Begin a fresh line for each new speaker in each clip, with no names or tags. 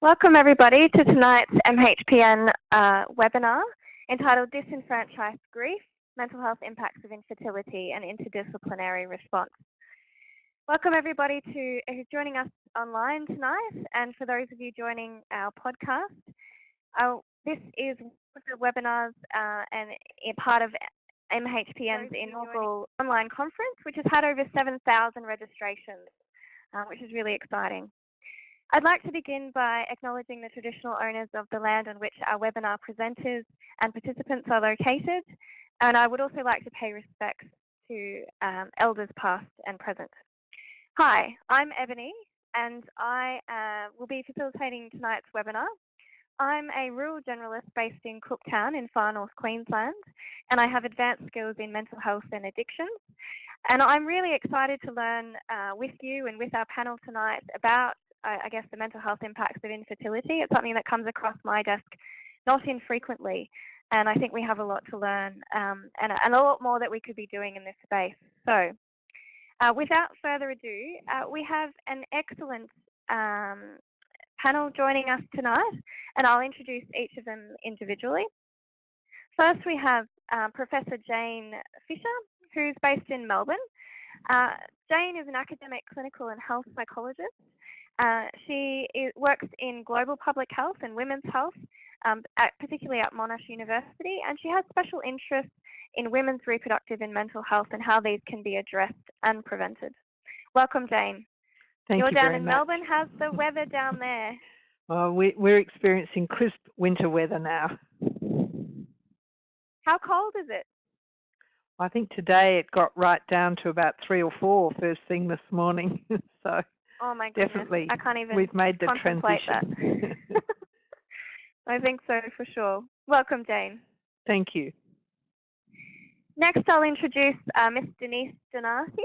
Welcome everybody to tonight's MHPN uh, webinar entitled Disenfranchised Grief, Mental Health Impacts of Infertility and Interdisciplinary Response. Welcome everybody to who's joining us online tonight and for those of you joining our podcast. Uh, this is one of the webinars uh, and a part of MHPN's inaugural online conference which has had over 7,000 registrations, uh, which is really exciting. I'd like to begin by acknowledging the traditional owners of the land on which our webinar presenters and participants are located, and I would also like to pay respects to um, elders past and present. Hi, I'm Ebony, and I uh, will be facilitating tonight's webinar. I'm a rural generalist based in Cooktown in far north Queensland, and I have advanced skills in mental health and addictions. And I'm really excited to learn uh, with you and with our panel tonight about I guess, the mental health impacts of infertility. It's something that comes across my desk not infrequently, and I think we have a lot to learn um, and, and, a lot more that we could be doing in this space. So uh, without further ado, uh, we have an excellent um, panel joining us tonight, and I'll introduce each of them individually. First, we have uh, Professor Jane Fisher, who's based in Melbourne. Uh, Jane is an academic clinical and health psychologist uh, she is, works in global public health and women's health, um, at, particularly at Monash University, and she has special interests in women's reproductive and mental health and how these can be addressed and prevented. Welcome, Jane.
Thank
You're
you
down in
much.
Melbourne. How's the weather down there?
Oh, we, we're experiencing crisp winter weather now.
How cold is it?
I think today it got right down to about three or four first thing this morning. so
Oh my goodness.
Definitely.
I can't even
We've made the transition.
that. I think so for sure. Welcome, Jane.
Thank you.
Next, I'll introduce uh, Miss Denise Donati.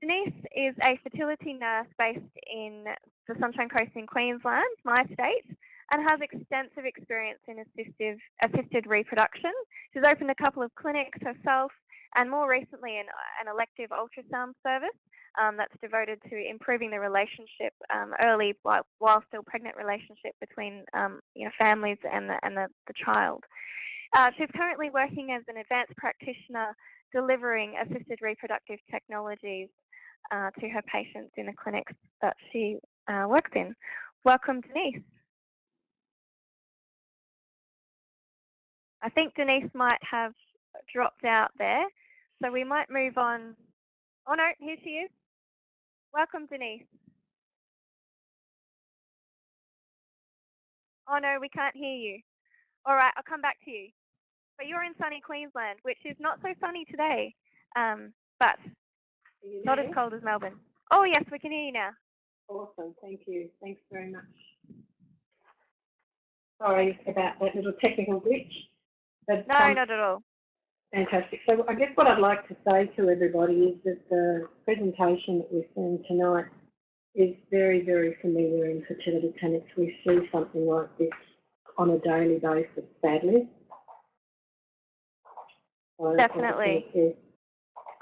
Denise is a fertility nurse based in the Sunshine Coast in Queensland, my state, and has extensive experience in assistive, assisted reproduction. She's opened a couple of clinics herself and more recently an, an elective ultrasound service um, that's devoted to improving the relationship um, early while, while, still pregnant relationship between um, you know families and the, and the, the child. Uh, she's currently working as an advanced practitioner delivering assisted reproductive technologies uh, to her patients in the clinics that she uh, works in. Welcome, Denise. I think Denise might have dropped out there, so we might move on. Oh no, here she is. Welcome, Denise. Oh no, we can't hear you. All right, I'll come back to you. But you're in sunny Queensland, which is not so sunny today, um, but not as cold as Melbourne. Oh yes, we can hear you now.
Awesome, thank you. Thanks very much. Sorry about that little technical glitch.
But, no, um, not at all.
Fantastic. So I guess what I'd like to say to everybody is that the presentation that we're seeing tonight is very, very familiar in fertility clinics. We see something like this on a daily basis, sadly.
So Definitely.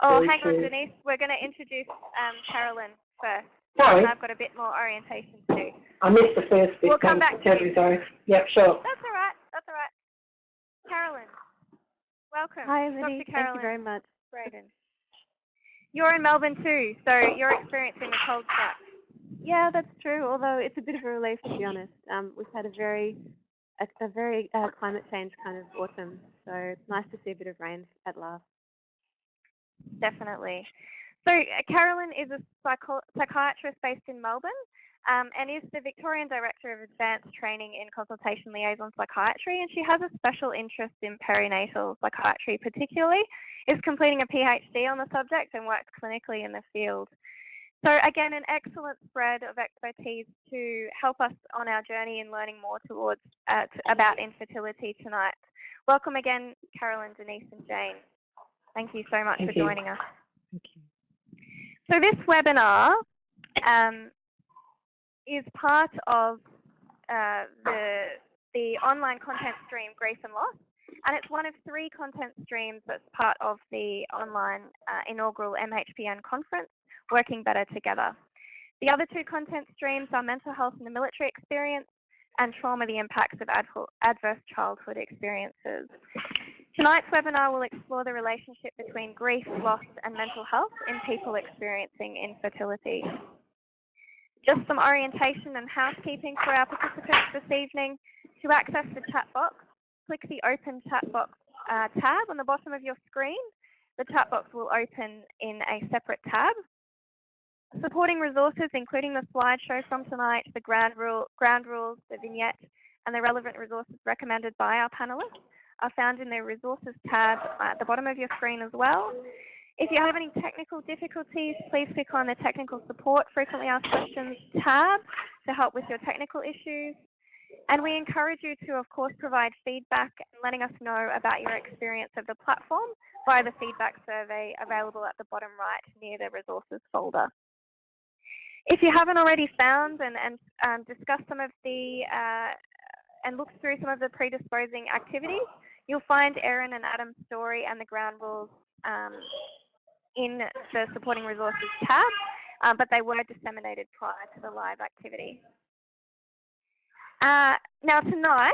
Oh, hang on, Denise. We're going to introduce um, Carolyn first.
Sorry.
I've got a bit more orientation too.
I missed the first bit.
We'll come back to you.
Sorry. Yep, sure.
That's all right. That's all right. Carolyn. Welcome.
Hi, Emily. Thank you very much.
Braden. You're in Melbourne too, so you're experiencing the cold snap.
Yeah, that's true. Although it's a bit of a relief to be honest. Um, we've had a very, a, a very uh, climate change kind of autumn, so it's nice to see a bit of rain at last.
Definitely. So uh, Carolyn is a psycho psychiatrist based in Melbourne um, and is the Victorian Director of Advanced Training in Consultation Liaison Psychiatry, and she has a special interest in perinatal psychiatry particularly, is completing a PhD on the subject and works clinically in the field. So again, an excellent spread of expertise to help us on our journey in learning more towards uh, about infertility tonight. Welcome again, Carolyn, Denise and Jane. Thank you so much
Thank
for
you.
joining us.
Thank you.
So this webinar um, is part of uh, the, the online content stream Grief and Loss. And it's one of three content streams that's part of the online uh, inaugural MHPN conference, Working Better Together. The other two content streams are mental health and the military experience and trauma the impacts of adver- adverse childhood experiences. Tonight's webinar will explore the relationship between grief, loss and mental health in people experiencing infertility. Just some orientation and housekeeping for our participants this evening. To access the chat box, click the Open Chat Box uh, tab on the bottom of your screen. The chat box will open in a separate tab. Supporting resources, including the slideshow from tonight, the ground, rule, ground rules, the vignette, and the relevant resources recommended by our panelists are found in the resources tab at the bottom of your screen as well. If you have any technical difficulties, please click on the technical support frequently asked questions tab to help with your technical issues. And we encourage you to, of course, provide feedback and letting us know about your experience of the platform via the feedback survey available at the bottom right near the resources folder. If you haven't already found and, and um, discussed some of the, uh, and looked through some of the predisposing activities, you'll find Erin and Adam's story and the ground rules um, in the supporting resources tab, um, but they were disseminated prior to the live activity. Uh, now tonight,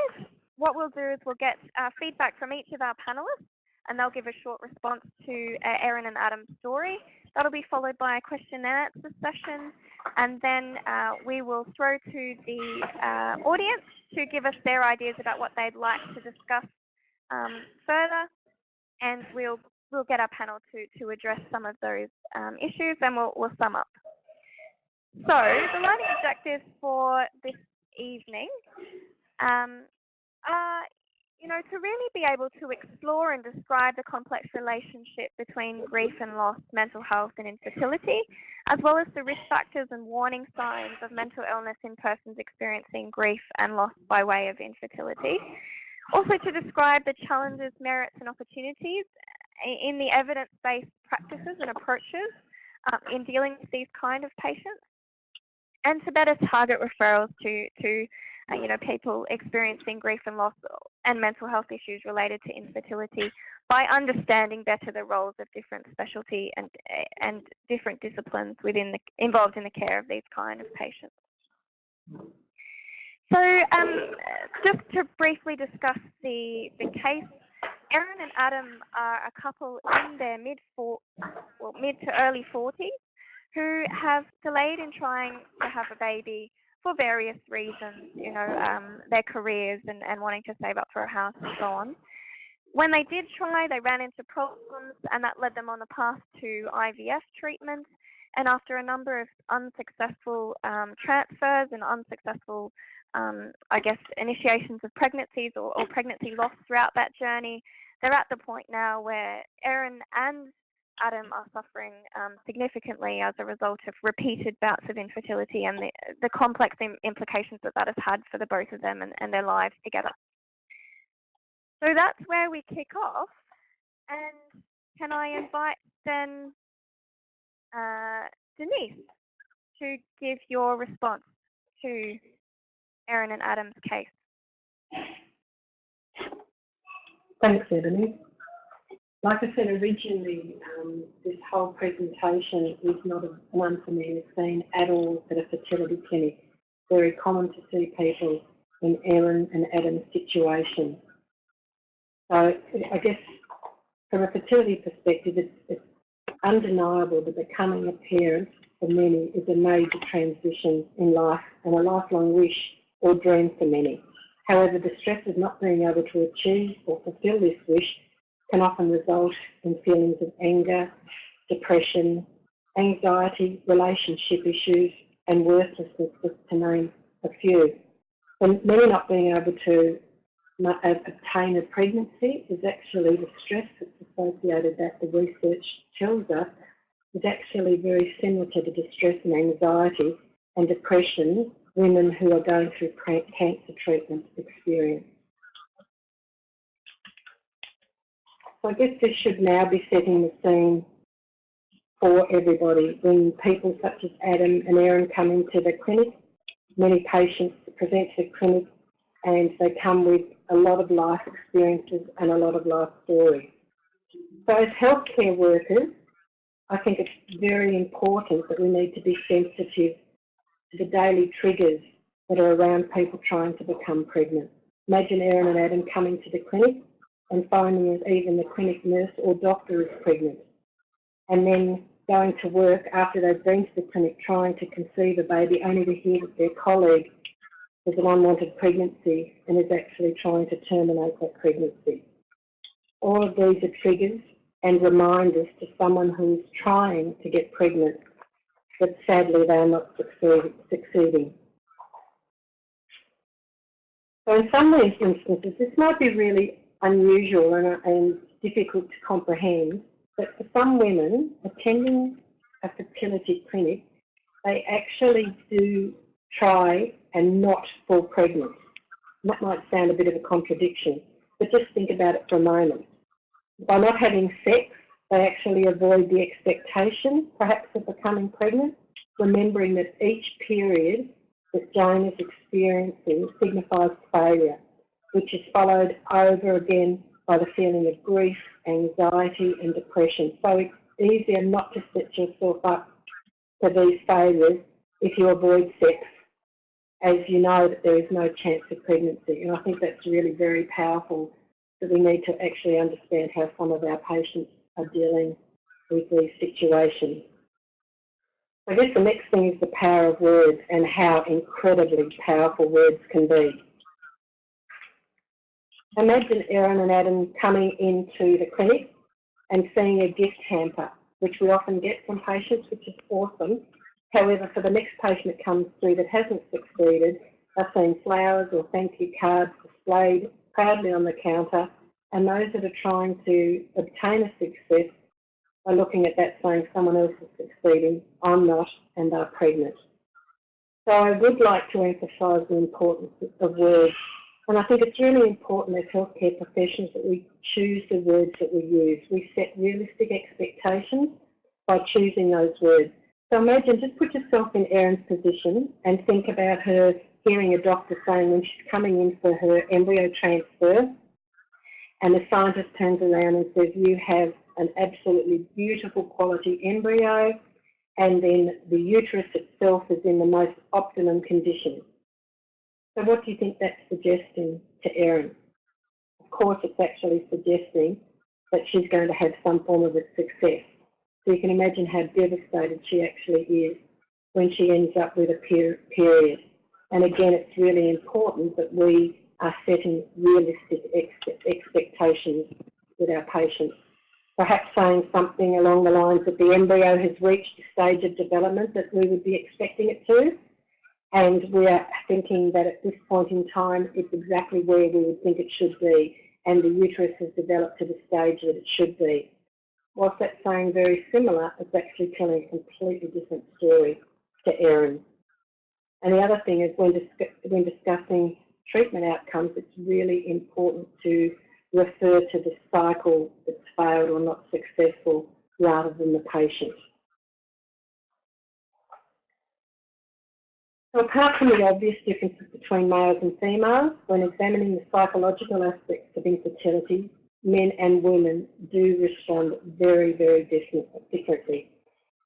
what we'll do is we'll get uh, feedback from each of our panelists and they'll give a short response to uh, Erin and Adam's story. That'll be followed by a question and answer session and then uh, we will throw to the uh, audience to give us their ideas about what they'd like to discuss um, further and we'll we'll get our panel to, to address some of those um, issues and we'll, we'll sum up. So the learning objectives for this evening um, are, you know, to really be able to explore and describe the complex relationship between grief and loss, mental health and infertility, as well as the risk factors and warning signs of mental illness in persons experiencing grief and loss by way of infertility. Also to describe the challenges, merits and opportunities in the evidence-based practices and approaches um, in dealing with these kind of patients and to better target referrals to, to uh, you know, people experiencing grief and loss and mental health issues related to infertility by understanding better the roles of different specialty and, and different disciplines within the, involved in the care of these kind of patients. So um, just to briefly discuss the, the case, Erin and Adam are a couple in their mid, four, well, mid to early 40s who have delayed in trying to have a baby for various reasons, you know, um, their careers and, and wanting to save up for a house and so on. When they did try, they ran into problems and that led them on the path to IVF treatment. And after a number of unsuccessful um, transfers and unsuccessful, um, I guess, initiations of pregnancies or, or pregnancy loss throughout that journey, they're at the point now where Erin and Adam are suffering um, significantly as a result of repeated bouts of infertility and the, the complex Im implications that that has had for the both of them and, and their lives together. So that's where we kick off. And can I invite then uh, Denise to give your response to Erin and Adam's case?
Thanks, Ebony. Like I said originally, um, this whole presentation is not an unfamiliar scene at all at a fertility clinic. Very common to see people in Erin and Adam's situation. So I guess from a fertility perspective, it's, it's undeniable that becoming a parent for many is a major transition in life and a lifelong wish or dream for many. However, the stress of not being able to achieve or fulfil this wish can often result in feelings of anger, depression, anxiety, relationship issues, and worthlessness, to name a few. And many not being able to Uh, obtain a pregnancy is actually the stress that's associated that the research tells us is actually very similar to the distress and anxiety and depression women who are going through cancer treatment experience. So I guess this should now be setting the scene for everybody. When people such as Adam and Erin come into the clinic, many patients present to the clinic and they come with a lot of life experiences and a lot of life stories. So as healthcare workers, I think it's very important that we need to be sensitive to the daily triggers that are around people trying to become pregnant. Imagine Erin and Adam coming to the clinic and finding that even the clinic nurse or doctor is pregnant. And then going to work after they've been to the clinic trying to conceive a baby only to hear that their colleague an unwanted pregnancy and is actually trying to terminate that pregnancy. All of these are triggers and reminders to someone who's trying to get pregnant, but sadly they are not succeed, succeeding. So in some of these instances, this might be really unusual and, and difficult to comprehend, but for some women attending a fertility clinic, they actually do try and not fall pregnant. That might sound a bit of a contradiction, but just think about it for a moment. By not having sex, they actually avoid the expectation, perhaps, of becoming pregnant, remembering that each period that Jane is experiencing signifies failure, which is followed over again by the feeling of grief, anxiety and depression. So it's easier not to set yourself up for these failures if you avoid sex, as you know that there is no chance of pregnancy. And I think that's really very powerful that we need to actually understand how some of our patients are dealing with these situations. I guess the next thing is the power of words and how incredibly powerful words can be. Imagine Erin and Adam coming into the clinic and seeing a gift hamper, which we often get from patients, which is awesome. However, for the next patient that comes through that hasn't succeeded, they're seeing flowers or thank you cards displayed proudly on the counter, and those that are trying to obtain a success are looking at that saying someone else is succeeding, I'm not, and they're pregnant. So I would like to emphasise the importance of words. And I think it's really important as healthcare professionals that we choose the words that we use. We set realistic expectations by choosing those words. So imagine, just put yourself in Erin's position and think about her hearing a doctor saying when she's coming in for her embryo transfer, and the scientist turns around and says, you have an absolutely beautiful quality embryo, and then the uterus itself is in the most optimum condition. So what do you think that's suggesting to Erin? Of course, it's actually suggesting that she's going to have some form of a success. So you can imagine how devastated she actually is when she ends up with a period. And again, it's really important that we are setting realistic ex expectations with our patients perhaps saying something along the lines that the embryo has reached a stage of development that we would be expecting it to. And we are thinking that at this point in time, it's exactly where we would think it should be. And the uterus has developed to the stage that it should be. Whilst that's saying very similar, it's actually telling a completely different story to Erin. And the other thing is when, dis when discussing treatment outcomes, it's really important to refer to the cycle that's failed or not successful rather than the patient. So apart from the obvious differences between males and females, when examining the psychological aspects of infertility, men and women do respond very, very differently.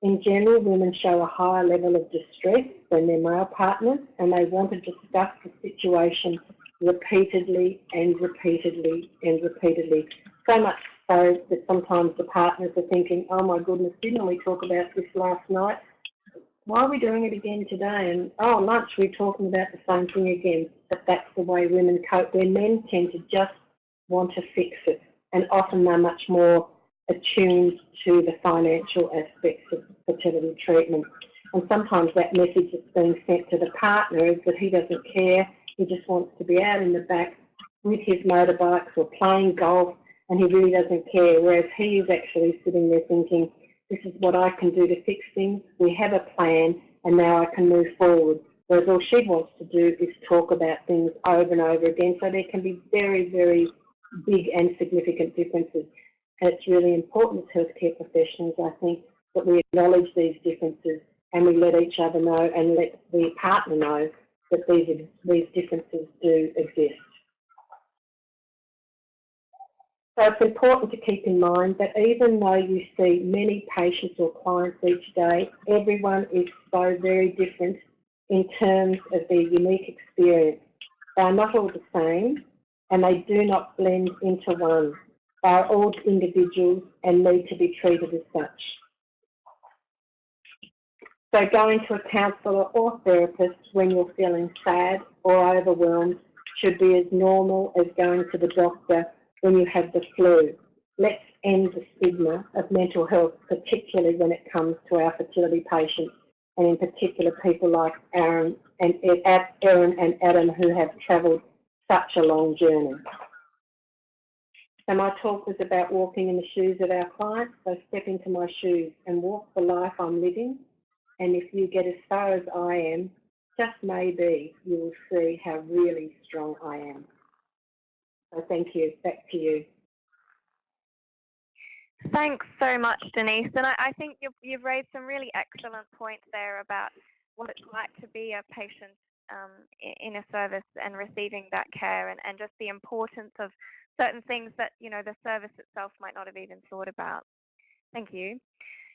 In general, women show a higher level of distress than their male partners and they want to discuss the situation repeatedly and repeatedly and repeatedly. So much so that sometimes the partners are thinking, oh my goodness, didn't we talk about this last night? Why are we doing it again today? And oh, lunch, we're talking about the same thing again. But that's the way women cope, where men tend to just want to fix it. And often they're much more attuned to the financial aspects of fertility treatment. And sometimes that message that's being sent to the partner is that he doesn't care he just wants to be out in the back with his motorbikes or playing golf and he really doesn't care. Whereas he is actually sitting there thinking, this is what I can do to fix things. We have a plan and now I can move forward. Whereas all she wants to do is talk about things over and over again. So there can be very, very big and significant differences. And it's really important as healthcare professionals, I think, that we acknowledge these differences and we let each other know and let the partner know that these, these differences do exist. So it's important to keep in mind that even though you see many patients or clients each day, everyone is so very different in terms of their unique experience. They are not all the same and they do not blend into one. They are all individuals and need to be treated as such. So going to a counsellor or therapist when you're feeling sad or overwhelmed should be as normal as going to the doctor when you have the flu. Let's end the stigma of mental health, particularly when it comes to our fertility patients, and in particular people like Erin and Erin and Adam who have travelled such a long journey. So my talk was about walking in the shoes of our clients. So step into my shoes and walk the life I'm living. And if you get as far as I am, just maybe you will see how really strong I am. So thank you. Back to you.
Thanks so much, Denise. And I, I think you've, you've, raised some really excellent points there about what it's like to be a patient um, in a service and receiving that care and, and just the importance of certain things that, you know, the service itself might not have even thought about. Thank you.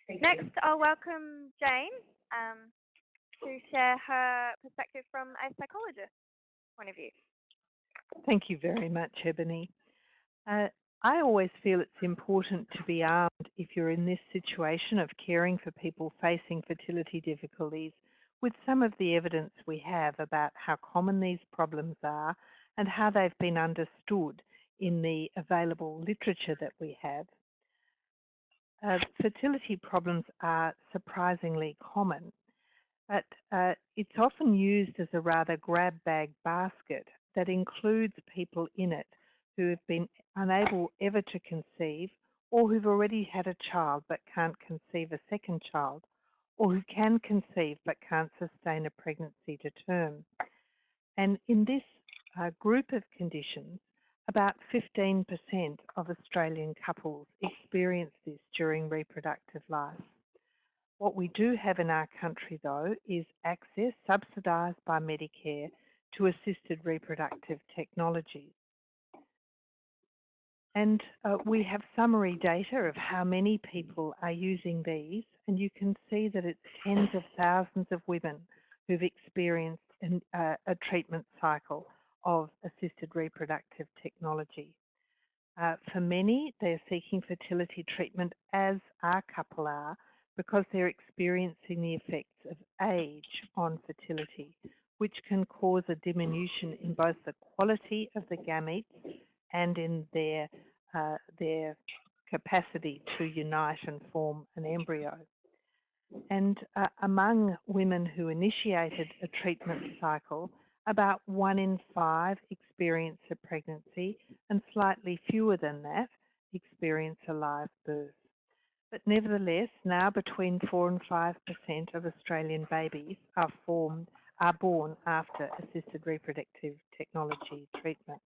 Thank
Next,
you.
I'll welcome Jane um, to share her perspective from a psychologist point of view.
Thank you very much, Ebony. Uh, I always feel it's important to be armed if you're in this situation of caring for people facing fertility difficulties with some of the evidence we have about how common these problems are and how they've been understood in the available literature that we have. Uh, fertility problems are surprisingly common, but uh, it's often used as a rather grab bag basket that includes people in it who have been unable ever to conceive or who've already had a child but can't conceive a second child or who can conceive but can't sustain a pregnancy to term. And in this uh, group of conditions, about 15% of Australian couples experience this during reproductive life. What we do have in our country though is access subsidised by Medicare to assisted reproductive technologies. And uh, we have summary data of how many people are using these, and you can see that it's tens of thousands of women who've experienced an, uh, a treatment cycle of assisted reproductive technology. Uh, for many, they're seeking fertility treatment as our couple are because they're experiencing the effects of age on fertility, which can cause a diminution in both the quality of the gametes and in their, uh, their capacity to unite and form an embryo. And uh, among women who initiated a treatment cycle, about one in five experience a pregnancy and slightly fewer than that experience a live birth. But nevertheless, now between 4 and 5% of Australian babies are formed are born after assisted reproductive technology treatment.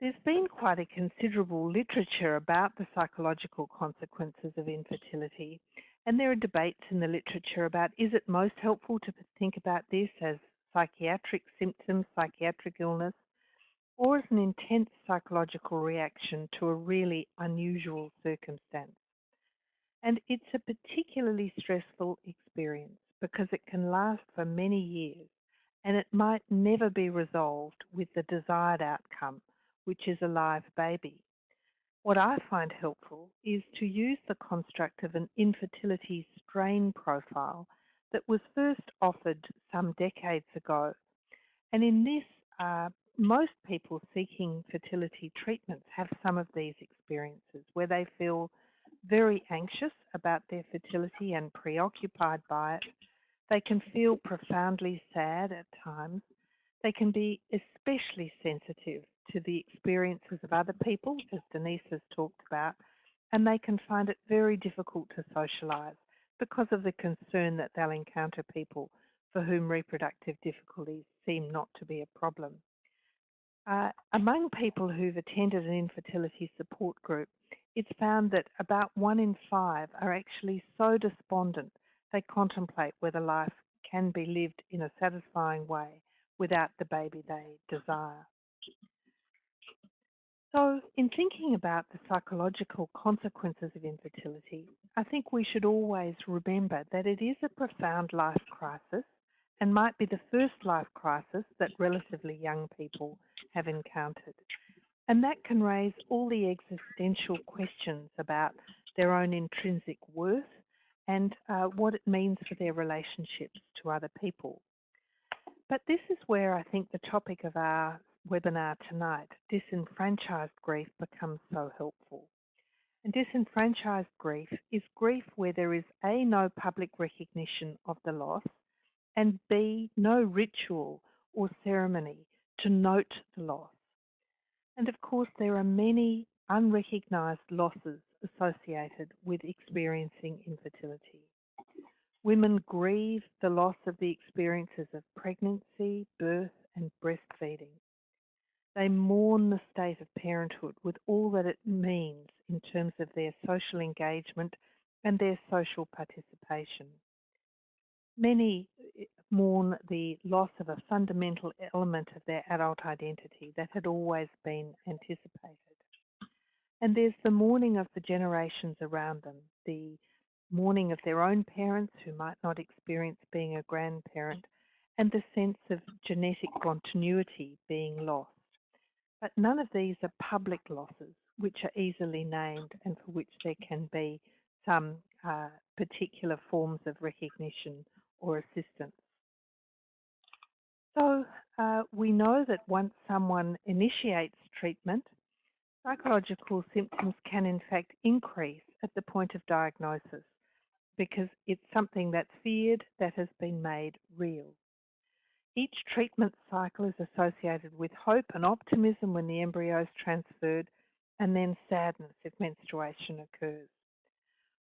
There's been quite a considerable literature about the psychological consequences of infertility and there are debates in the literature about is it most helpful to think about this as psychiatric symptoms, psychiatric illness, or as an intense psychological reaction to a really unusual circumstance. And it's a particularly stressful experience because it can last for many years and it might never be resolved with the desired outcome which is a live baby. What I find helpful is to use the construct of an infertility strain profile that was first offered some decades ago. And in this, uh, most people seeking fertility treatments have some of these experiences where they feel very anxious about their fertility and preoccupied by it. They can feel profoundly sad at times. They can be especially sensitive to the experiences of other people, as Denise has talked about, and they can find it very difficult to socialise because of the concern that they'll encounter people for whom reproductive difficulties seem not to be a problem. Uh, among people who've attended an infertility support group, it's found that about one in five are actually so despondent they contemplate whether life can be lived in a satisfying way without the baby they desire. So in thinking about the psychological consequences of infertility, I think we should always remember that it is a profound life crisis and might be the first life crisis that relatively young people have encountered. And that can raise all the existential questions about their own intrinsic worth and uh, what it means for their relationships to other people. But this is where I think the topic of our webinar tonight, disenfranchised grief, becomes so helpful. And disenfranchised grief is grief where there is A, no public recognition of the loss, and B, no ritual or ceremony to note the loss. And of course, there are many unrecognised losses associated with experiencing infertility. Women grieve the loss of the experiences of pregnancy, birth and breastfeeding. They mourn the state of parenthood with all that it means in terms of their social engagement and their social participation. Many eh, mourn the loss of a fundamental element of their adult identity that had always been anticipated. And there's the mourning of the generations around them, the mourning of their own parents who might not experience being a grandparent, and the sense of genetic continuity being lost. But none of these are public losses, which are easily named and for which there can be some uh, particular forms of recognition or assistance. So uh, we know that once someone initiates treatment, psychological symptoms can in fact increase at the point of diagnosis because it's something that's feared that has been made real. Each treatment cycle is associated with hope and optimism when the embryo is transferred and then sadness if menstruation occurs.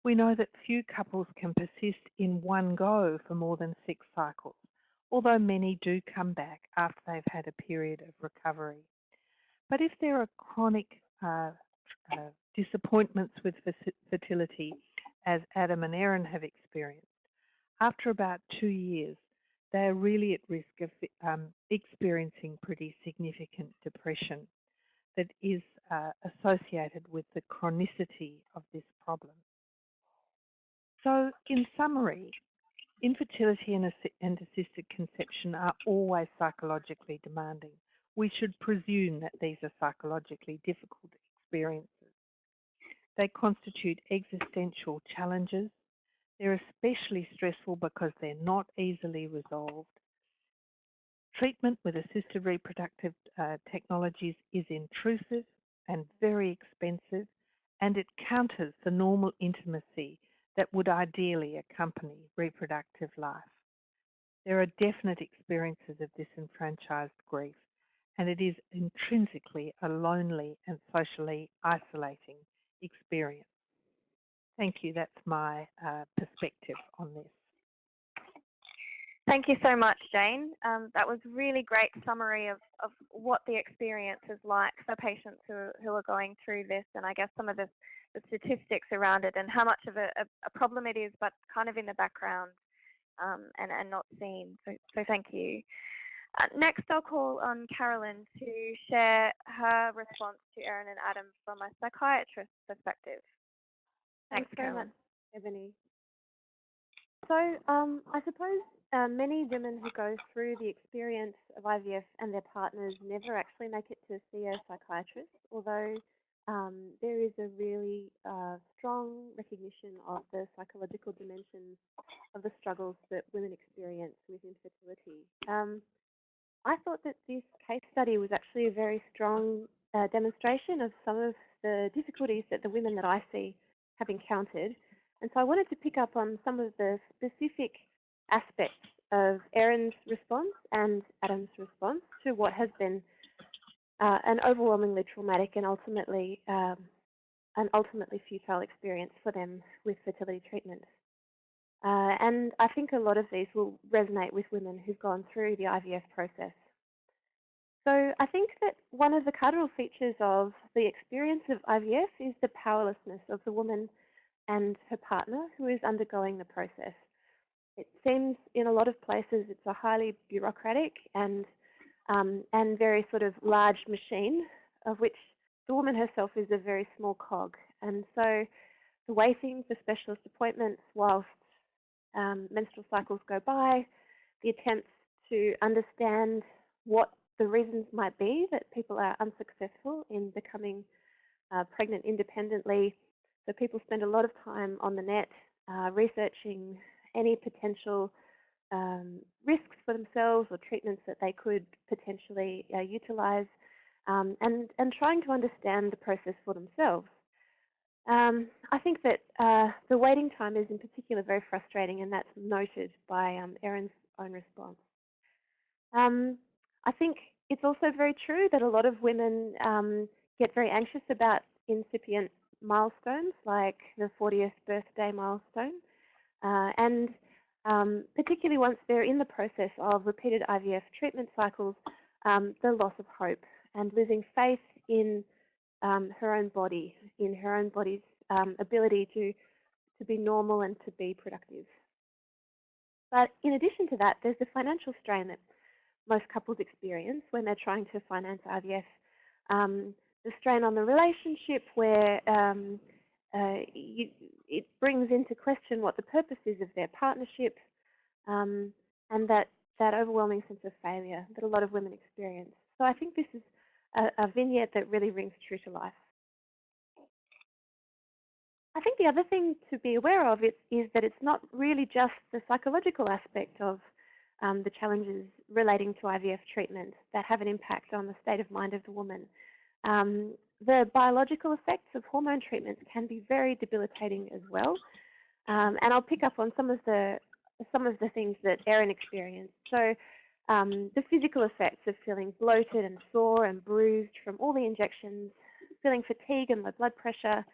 We know that few couples can persist in one go for more than six cycles, although many do come back after they've had a period of recovery. But if there are chronic uh, uh, disappointments with fertility, as Adam and Erin have experienced, after about two years, they are really at risk of um, experiencing pretty significant depression that is uh, associated with the chronicity of this problem. So in summary, infertility and, and assisted conception are always psychologically demanding. We should presume that these are psychologically difficult experiences. They constitute existential challenges. They're especially stressful because they're not easily resolved. Treatment with assisted reproductive uh, technologies is intrusive and very expensive, and it counters the normal intimacy that would ideally accompany reproductive life. There are definite experiences of disenfranchised grief, and it is intrinsically a lonely and socially isolating experience. Thank you. That's my uh, perspective on this.
Thank you so much, Jane. Um, that was really great summary of, of what the experience is like for patients who, who are going through this and I guess some of the the statistics around it and how much of a, a, problem it is, but kind of in the background um, and, and not seen. So, so thank you. Uh, next, I'll call on Carolyn to share her response to Erin and Adam from a psychiatrist's perspective.
Thanks, Thanks very much, Ebony. So um, I suppose uh, many women who go through the experience of IVF and their partners never actually make it to see a psychiatrist, although um, there is a really uh, strong recognition of the psychological dimensions of the struggles that women experience with infertility. Um, I thought that this case study was actually a very strong uh, demonstration of some of the difficulties that the women that I see have encountered. And so I wanted to pick up on some of the specific aspects of Erin's response and Adam's response to what has been uh, an overwhelmingly traumatic and ultimately um, an ultimately futile experience for them with fertility treatment. Uh, and I think a lot of these will resonate with women who've gone through the IVF process. So I think that one of the cardinal features of the experience of IVF is the powerlessness of the woman and her partner who is undergoing the process. It seems in a lot of places it's a highly bureaucratic and um, and very sort of large machine of which the woman herself is a very small cog. And so the waiting for specialist appointments whilst um, menstrual cycles go by, the attempts to understand what the reasons might be that people are unsuccessful in becoming uh, pregnant independently. So people spend a lot of time on the net uh, researching any potential um, risks for themselves or treatments that they could potentially uh, utilise um, and, and trying to understand the process for themselves. Um, I think that uh, the waiting time is in particular very frustrating and that's noted by um, Erin's own response. I think it's also very true that a lot of women um, get very anxious about incipient milestones like the 40th birthday milestone uh, and um, particularly once they're in the process of repeated IVF treatment cycles, um, the loss of hope and losing faith in um, her own body, in her own body's um, ability to, to be normal and to be productive. But in addition to that, there's the financial strain that most couples experience when they're trying to finance IVF. Um, the strain on the relationship where um, uh, you, it brings into question what the purpose is of their partnership um, and that, that overwhelming sense of failure that a lot of women experience. So I think this is a, a vignette that really rings true to life. I think the other thing to be aware of is, is that it's not really just the psychological aspect of um, the challenges relating to IVF treatment that have an impact on the state of mind of the woman. Um, the biological effects of hormone treatments can be very debilitating as well. Um, and I'll pick up on some of the some of the things that Erin experienced. So um, the physical effects of feeling bloated and sore and bruised from all the injections, feeling fatigue and low blood pressure,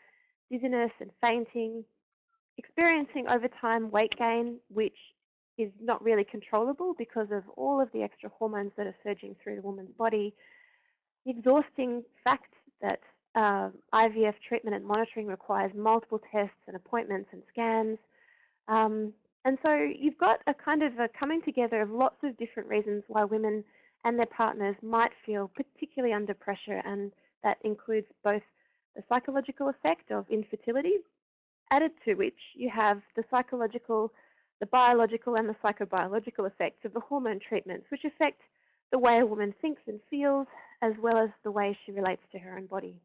dizziness and fainting, experiencing over time weight gain, which is not really controllable because of all of the extra hormones that are surging through the woman's body, the exhausting fact that uh, IVF treatment and monitoring requires multiple tests and appointments and scans. Um, and so you've got a kind of a coming together of lots of different reasons why women and their partners might feel particularly under pressure and that includes both the psychological effect of infertility, added to which you have the psychological, the biological and the psychobiological effects of the hormone treatments, which affect the way a woman thinks and feels, as well as the way she relates to her own body.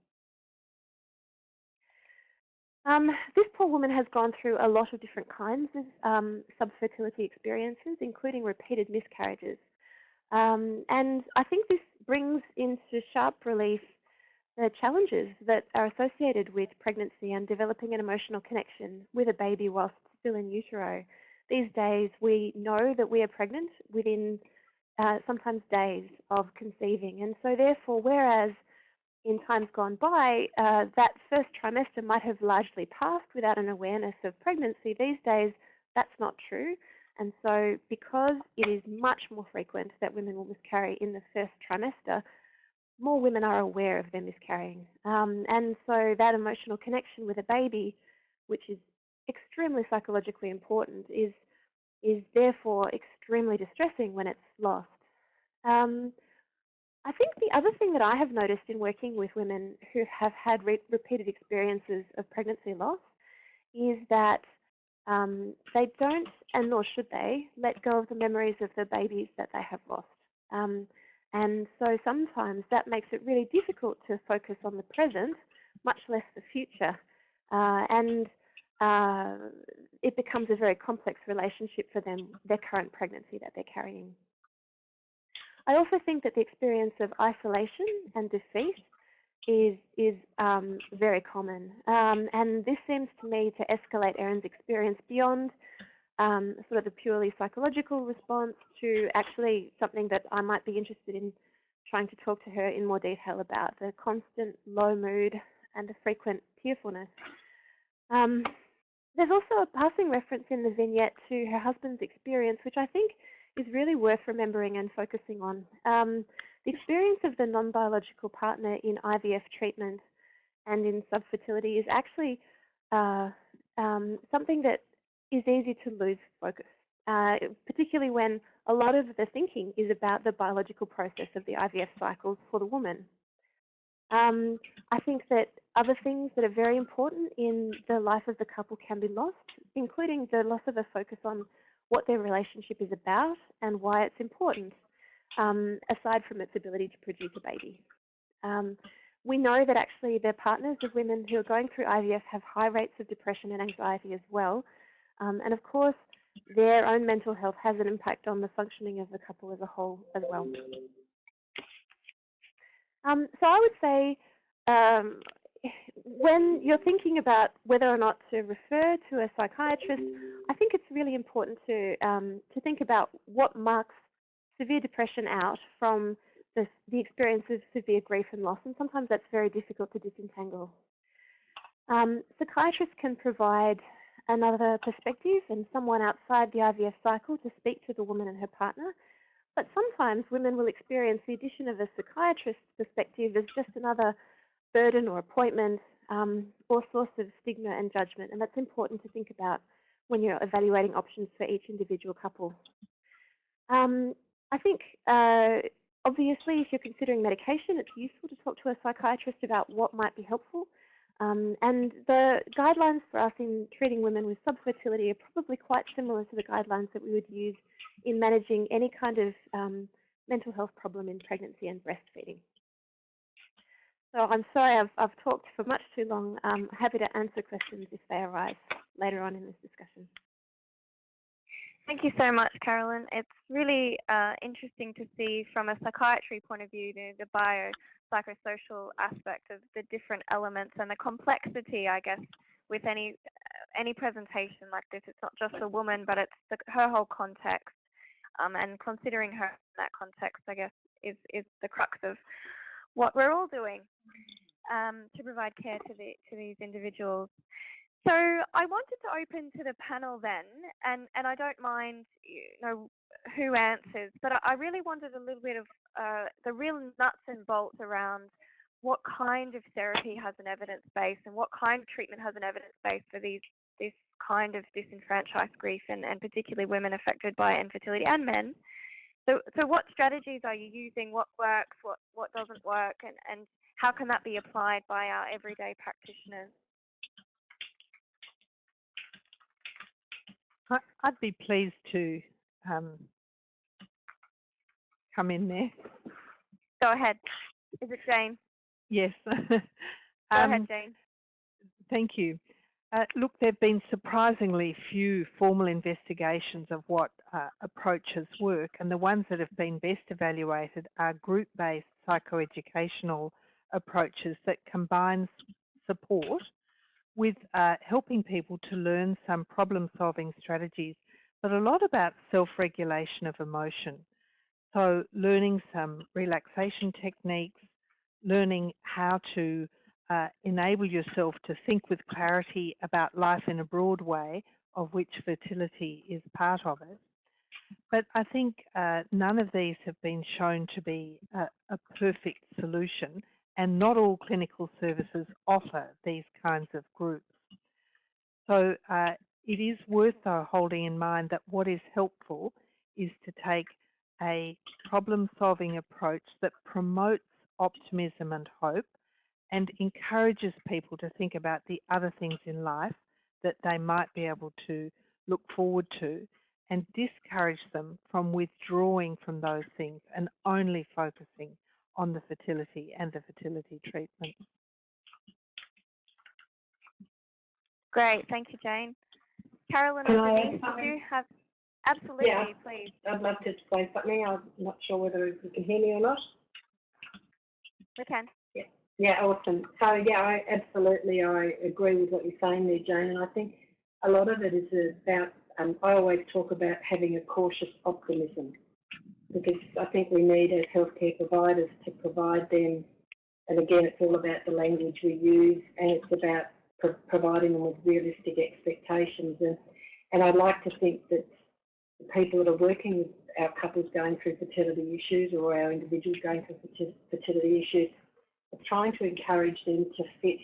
Um, this poor woman has gone through a lot of different kinds of um, subfertility experiences, including repeated miscarriages. Um, and I think this brings into sharp relief the challenges that are associated with pregnancy and developing an emotional connection with a baby whilst still in utero. These days, we know that we are pregnant within uh, sometimes days of conceiving. And so therefore, whereas in times gone by, uh, that first trimester might have largely passed without an awareness of pregnancy. These days, that's not true. And so because it is much more frequent that women will miscarry in the first trimester, more women are aware of their miscarrying. Um, and so that emotional connection with a baby, which is extremely psychologically important, is, is therefore extremely distressing when it's lost. Um, I think the other thing that I have noticed in working with women who have had re repeated experiences of pregnancy loss is that um, they don't, and nor should they, let go of the memories of the babies that they have lost. Um, and so sometimes that makes it really difficult to focus on the present, much less the future. Uh, and uh, it becomes a very complex relationship for them, their current pregnancy that they're carrying. I also think that the experience of isolation and defeat is is um, very common, um, and this seems to me to escalate Erin's experience beyond um, sort of the purely psychological response to actually something that I might be interested in trying to talk to her in more detail about the constant low mood and the frequent tearfulness. Um, there's also a passing reference in the vignette to her husband's experience, which I think is really worth remembering and focusing on. Um, the experience of the non-biological partner in IVF treatment and in subfertility is actually uh, um, something that is easy to lose focus, uh, particularly when a lot of the thinking is about the biological process of the IVF cycles for the woman. Um, I think that other things that are very important in the life of the couple can be lost, including the loss of a focus on what their relationship is about and why it's important, um, aside from its ability to produce a baby. Um, we know that actually the partners of women who are going through IVF have high rates of depression and anxiety as well. Um, and of course, their own mental health has an impact on the functioning of the couple as a whole as well. Um, so I would say um, when you're thinking about whether or not to refer to a psychiatrist, I think it's really important to, um, to think about what marks severe depression out from the, the experience of severe grief and loss, and sometimes that's very difficult to disentangle. Um, psychiatrists can provide another perspective and someone outside the IVF cycle to speak to the woman and her partner. But sometimes women will experience the addition of a psychiatrist's perspective as just another burden or appointment um, or source of stigma and judgment. And that's important to think about when you're evaluating options for each individual couple. Um, I think uh, obviously if you're considering medication, it's useful to talk to a psychiatrist about what might be helpful. Um, and the guidelines for us in treating women with subfertility are probably quite similar to the guidelines that we would use in managing any kind of um, mental health problem in pregnancy and breastfeeding. So I'm sorry I've, I've talked for much too long. I'm happy to answer questions if they arise later on in this discussion.
Thank you so much, Carolyn. It's really uh, interesting to see from a psychiatry point of view the, the biopsychosocial aspect of the different elements and the complexity, I guess, with any uh, any presentation like this. It's not just a woman, but it's the, her whole context. Um, and considering her in that context, I guess, is, is the crux of what we're all doing um, to provide care to, the, to these individuals. So I wanted to open to the panel then, and, and I don't mind you know who answers, but I really wanted a little bit of uh, the real nuts and bolts around what kind of therapy has an evidence base and what kind of treatment has an evidence base for these this kind of disenfranchised grief and, and particularly women affected by infertility and men. So, so what strategies are you using? What works? What what doesn't work? And and how can that be applied by our everyday practitioners?
I'd be pleased to um, come in there.
Go ahead. Is it Jane?
Yes.
Go
um,
ahead, Jane.
Thank you. Uh, look, there have been surprisingly few formal investigations of what uh, approaches work, and the ones that have been best evaluated are group-based psychoeducational approaches that combine support with uh, helping people to learn some problem-solving strategies, but a lot about self-regulation of emotion. So learning some relaxation techniques, learning how to uh, enable yourself to think with clarity about life in a broad way, of which fertility is part of it. But I think uh, none of these have been shown to be a, a perfect solution and not all clinical services offer these kinds of groups. So uh, it is worth though holding in mind that what is helpful is to take a problem-solving approach that promotes optimism and hope and encourages people to think about the other things in life that they might be able to look forward to and discourage them from withdrawing from those things and only focusing on the fertility and the fertility treatment.
Great, thank you, Jane. Carolyn
Can I
Denise,
add
do you have, absolutely,
Yeah.
please.
I'd love to say something. I'm not sure whether you can hear me or not.
We can.
Yeah, awesome. So yeah, I absolutely I agree with what you're saying there, Jane. And I think a lot of it is about. Um, I always talk about having a cautious optimism because I think we need as healthcare providers to provide them. And again, it's all about the language we use, and it's about pro providing them with realistic expectations. And and I'd like to think that the people that are working with our couples going through fertility issues or our individuals going through fertility issues are trying to encourage them to fit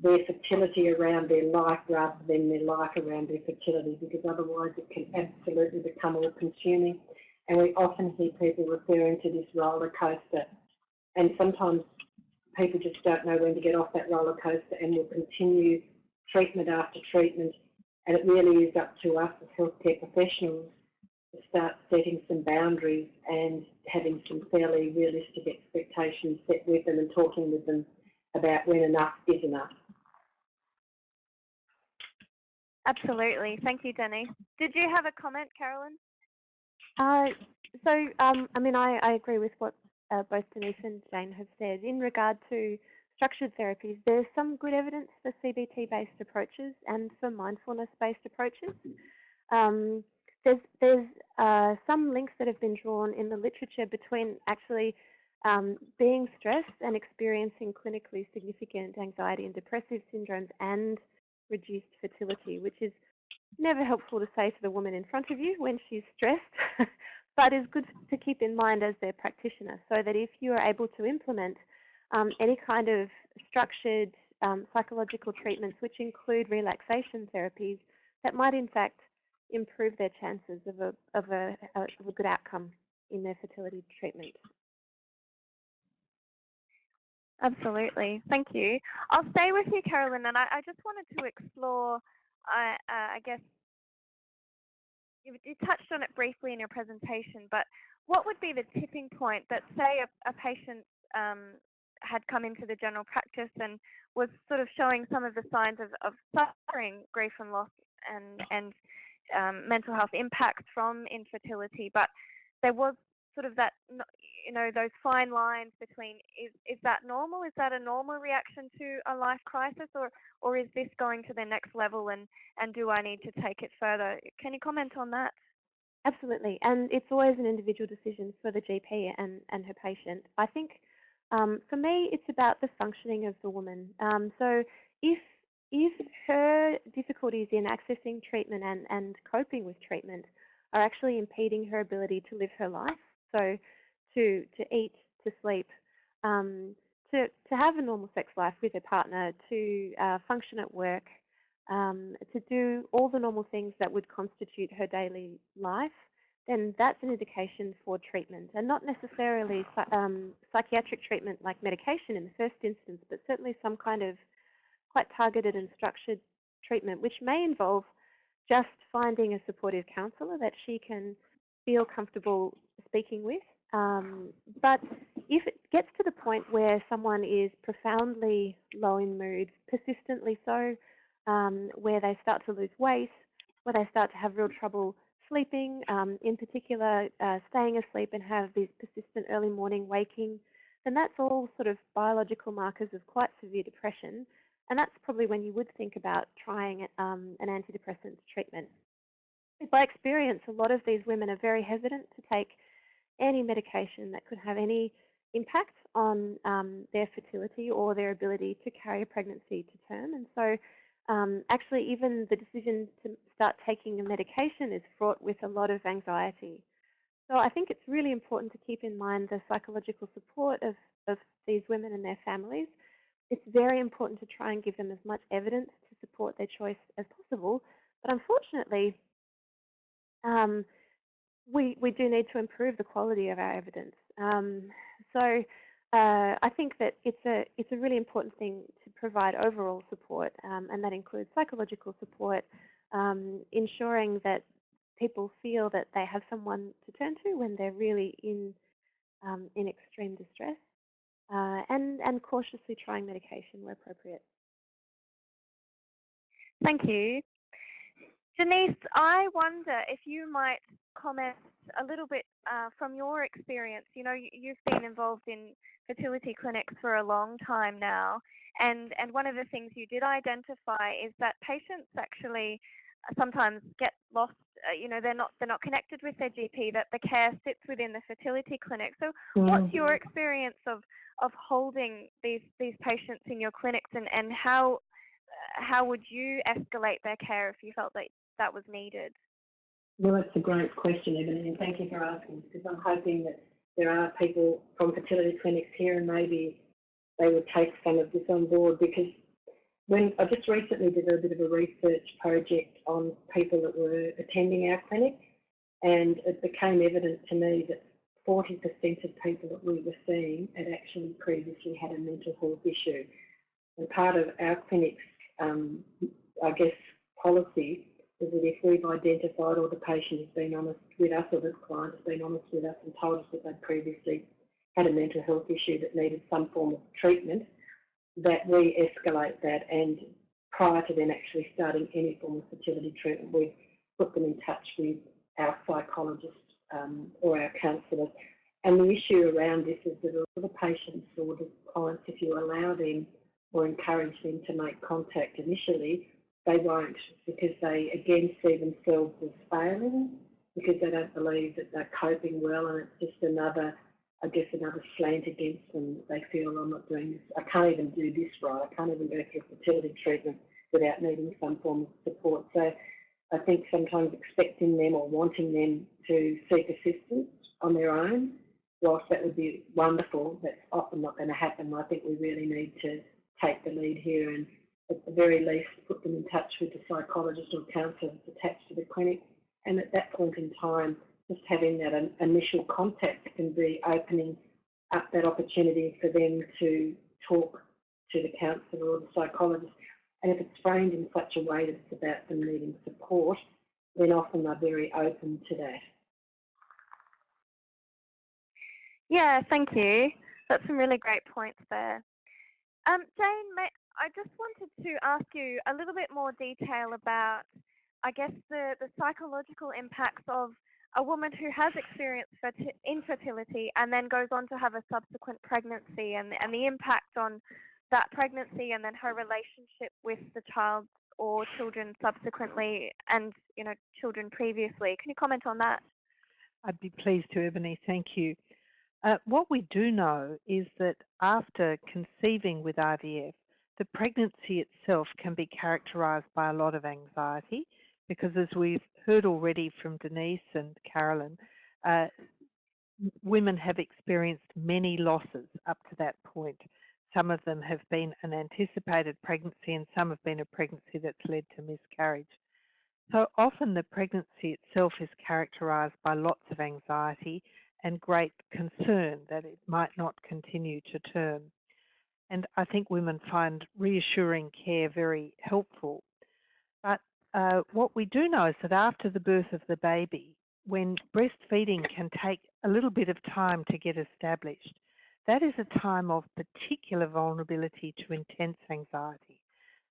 their fertility around their life rather than their life around their fertility because otherwise it can absolutely become all consuming and we often hear people referring to this roller coaster and sometimes people just don't know when to get off that roller coaster and will continue treatment after treatment. And it really is up to us as healthcare professionals to start setting some boundaries and having some fairly realistic expectations set with them and talking with them about when enough is enough.
Absolutely. Thank you, Denny. Did you have a comment, Carolyn?
Uh, so, um, I mean, I, I agree with what uh, both Denise and Jane have said. In regard to structured therapies, there's some good evidence for CBT-based approaches and for mindfulness-based approaches. Um, there's there's uh, some links that have been drawn in the literature between actually um, being stressed and experiencing clinically significant anxiety and depressive syndromes and reduced fertility, which is never helpful to say to the woman in front of you when she's stressed, but is good to keep in mind as their practitioner so that if you are able to implement um, any kind of structured um, psychological treatments which include relaxation therapies that might in fact improve their chances of a, of a, of a good outcome in their fertility treatment.
Absolutely. Thank you. I'll stay with you, Carolyn, and I, I just wanted to explore, uh, uh, I guess, you, you, touched on it briefly in your presentation, but what would be the tipping point that, say, a, a patient um, had come into the general practice and was sort of showing some of the signs of, of suffering, grief and loss, and, and um, mental health impacts from infertility, but there was sort of that, you know, those fine lines between is, is that normal? Is that a normal reaction to a life crisis or, or is this going to the next level and, and do I need to take it further? Can you comment on that?
Absolutely, and it's always an individual decision for the GP and, and her patient. I think um, for me, it's about the functioning of the woman. Um, so if if her difficulties in accessing treatment and, and coping with treatment are actually impeding her ability to live her life, so to, to eat, to sleep, um, to, to have a normal sex life with her partner, to uh, function at work, um, to do all the normal things that would constitute her daily life, then that's an indication for treatment and not necessarily um, psychiatric treatment like medication in the first instance, but certainly some kind of quite targeted and structured treatment, which may involve just finding a supportive counsellor that she can feel comfortable speaking with. Um, but if it gets to the point where someone is profoundly low in mood, persistently so, um, where they start to lose weight, where they start to have real trouble sleeping, um, in particular uh, staying asleep and have these persistent early morning waking, then that's all sort of biological markers of quite severe depression. And that's probably when you would think about trying um, an antidepressant treatment. By experience, a lot of these women are very hesitant to take any medication that could have any impact on um, their fertility or their ability to carry a pregnancy to term. And so um, actually even the decision to start taking a medication is fraught with a lot of anxiety. So I think it's really important to keep in mind the psychological support of, of these women and their families it's very important to try and give them as much evidence to support their choice as possible. But unfortunately, um, we, we do need to improve the quality of our evidence. Um, so uh, I think that it's a, it's a really important thing to provide overall support, um, and that includes psychological support, um, ensuring that people feel that they have someone to turn to when they're really in, um, in extreme distress uh, and, and cautiously trying medication where appropriate.
Thank you. Denise, I wonder if you might comment a little bit uh, from your experience. You know, you've been involved in fertility clinics for a long time now, and, and one of the things you did identify is that patients actually sometimes get lost. Uh, you know, they're not they're not connected with their GP. That the care sits within the fertility clinic. So, mm. what's your experience of of holding these these patients in your clinics, and and how uh, how would you escalate their care if you felt that that was needed?
Well, that's a great question, Ebony, and thank you for asking. Because I'm hoping that there are people from fertility clinics here, and maybe they would take some of this on board because when I just recently did a bit of a research project on people that were attending our clinic, and it became evident to me that 40% of people that we were seeing had actually previously had a mental health issue. And part of our clinic's, um, I guess, policy is that if we've identified or the patient has been honest with us or the client has been honest with us and told us that they'd previously had a mental health issue that needed some form of treatment, that we escalate that and prior to them actually starting any form of fertility treatment, we put them in touch with our psychologist um, or our counsellor. And the issue around this is that a lot of the patients or the clients, if you allow them or encourage them to make contact initially, they won't because they again see themselves as failing because they don't believe that they're coping well and it's just another, I guess, another slant against them. They feel I'm not doing this, I can't even do this right, I can't even go through fertility treatment without needing some form of support. So I think sometimes expecting them or wanting them to seek assistance on their own, whilst that would be wonderful, that's often not going to happen. I think we really need to take the lead here and at the very least put them in touch with the psychologist or counsellor that's attached to the clinic. And at that point in time, just having that initial contact can be opening up that opportunity for them to talk to the counsellor or the psychologist. And if it's framed in such a way that it's about them needing support, then often they're very open to that.
Yeah, thank you. That's some really great points there. Um, Jane, may, I just wanted to ask you a little bit more detail about, I guess, the, the psychological impacts of a woman who has experienced infertility and then goes on to have a subsequent pregnancy and, and the impact on that pregnancy and then her relationship with the child or children subsequently and, you know, children previously. Can you comment on that?
I'd be pleased to, Ebony. Thank you. Uh, what we do know is that after conceiving with IVF, the pregnancy itself can be characterised by a lot of anxiety because as we've heard already from Denise and Carolyn, uh, women have experienced many losses up to that point. Some of them have been an anticipated pregnancy and some have been a pregnancy that's led to miscarriage. So often the pregnancy itself is characterised by lots of anxiety and great concern that it might not continue to term. And I think women find reassuring care very helpful. But uh, what we do know is that after the birth of the baby, when breastfeeding can take a little bit of time to get established, that is a time of particular vulnerability to intense anxiety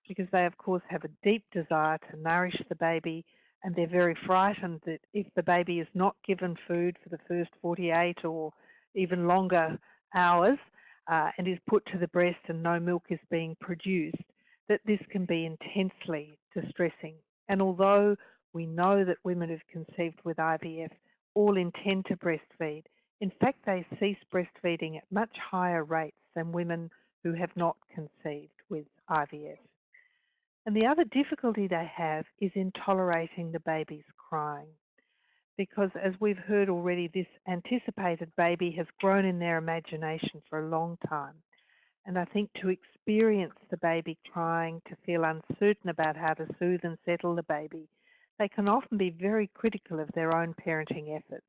because they of course have a deep desire to nourish the baby and they're very frightened that if the baby is not given food for the first 48 or even longer hours, uh, and is put to the breast and no milk is being produced, that this can be intensely distressing. And although we know that women who've conceived with IVF all intend to breastfeed, in fact they cease breastfeeding at much higher rates than women who have not conceived with IVF. And the other difficulty they have is in tolerating the baby's crying because as we've heard already, this anticipated baby has grown in their imagination for a long time. And I think to experience the baby crying, to feel uncertain about how to soothe and settle the baby, they can often be very critical of their own parenting efforts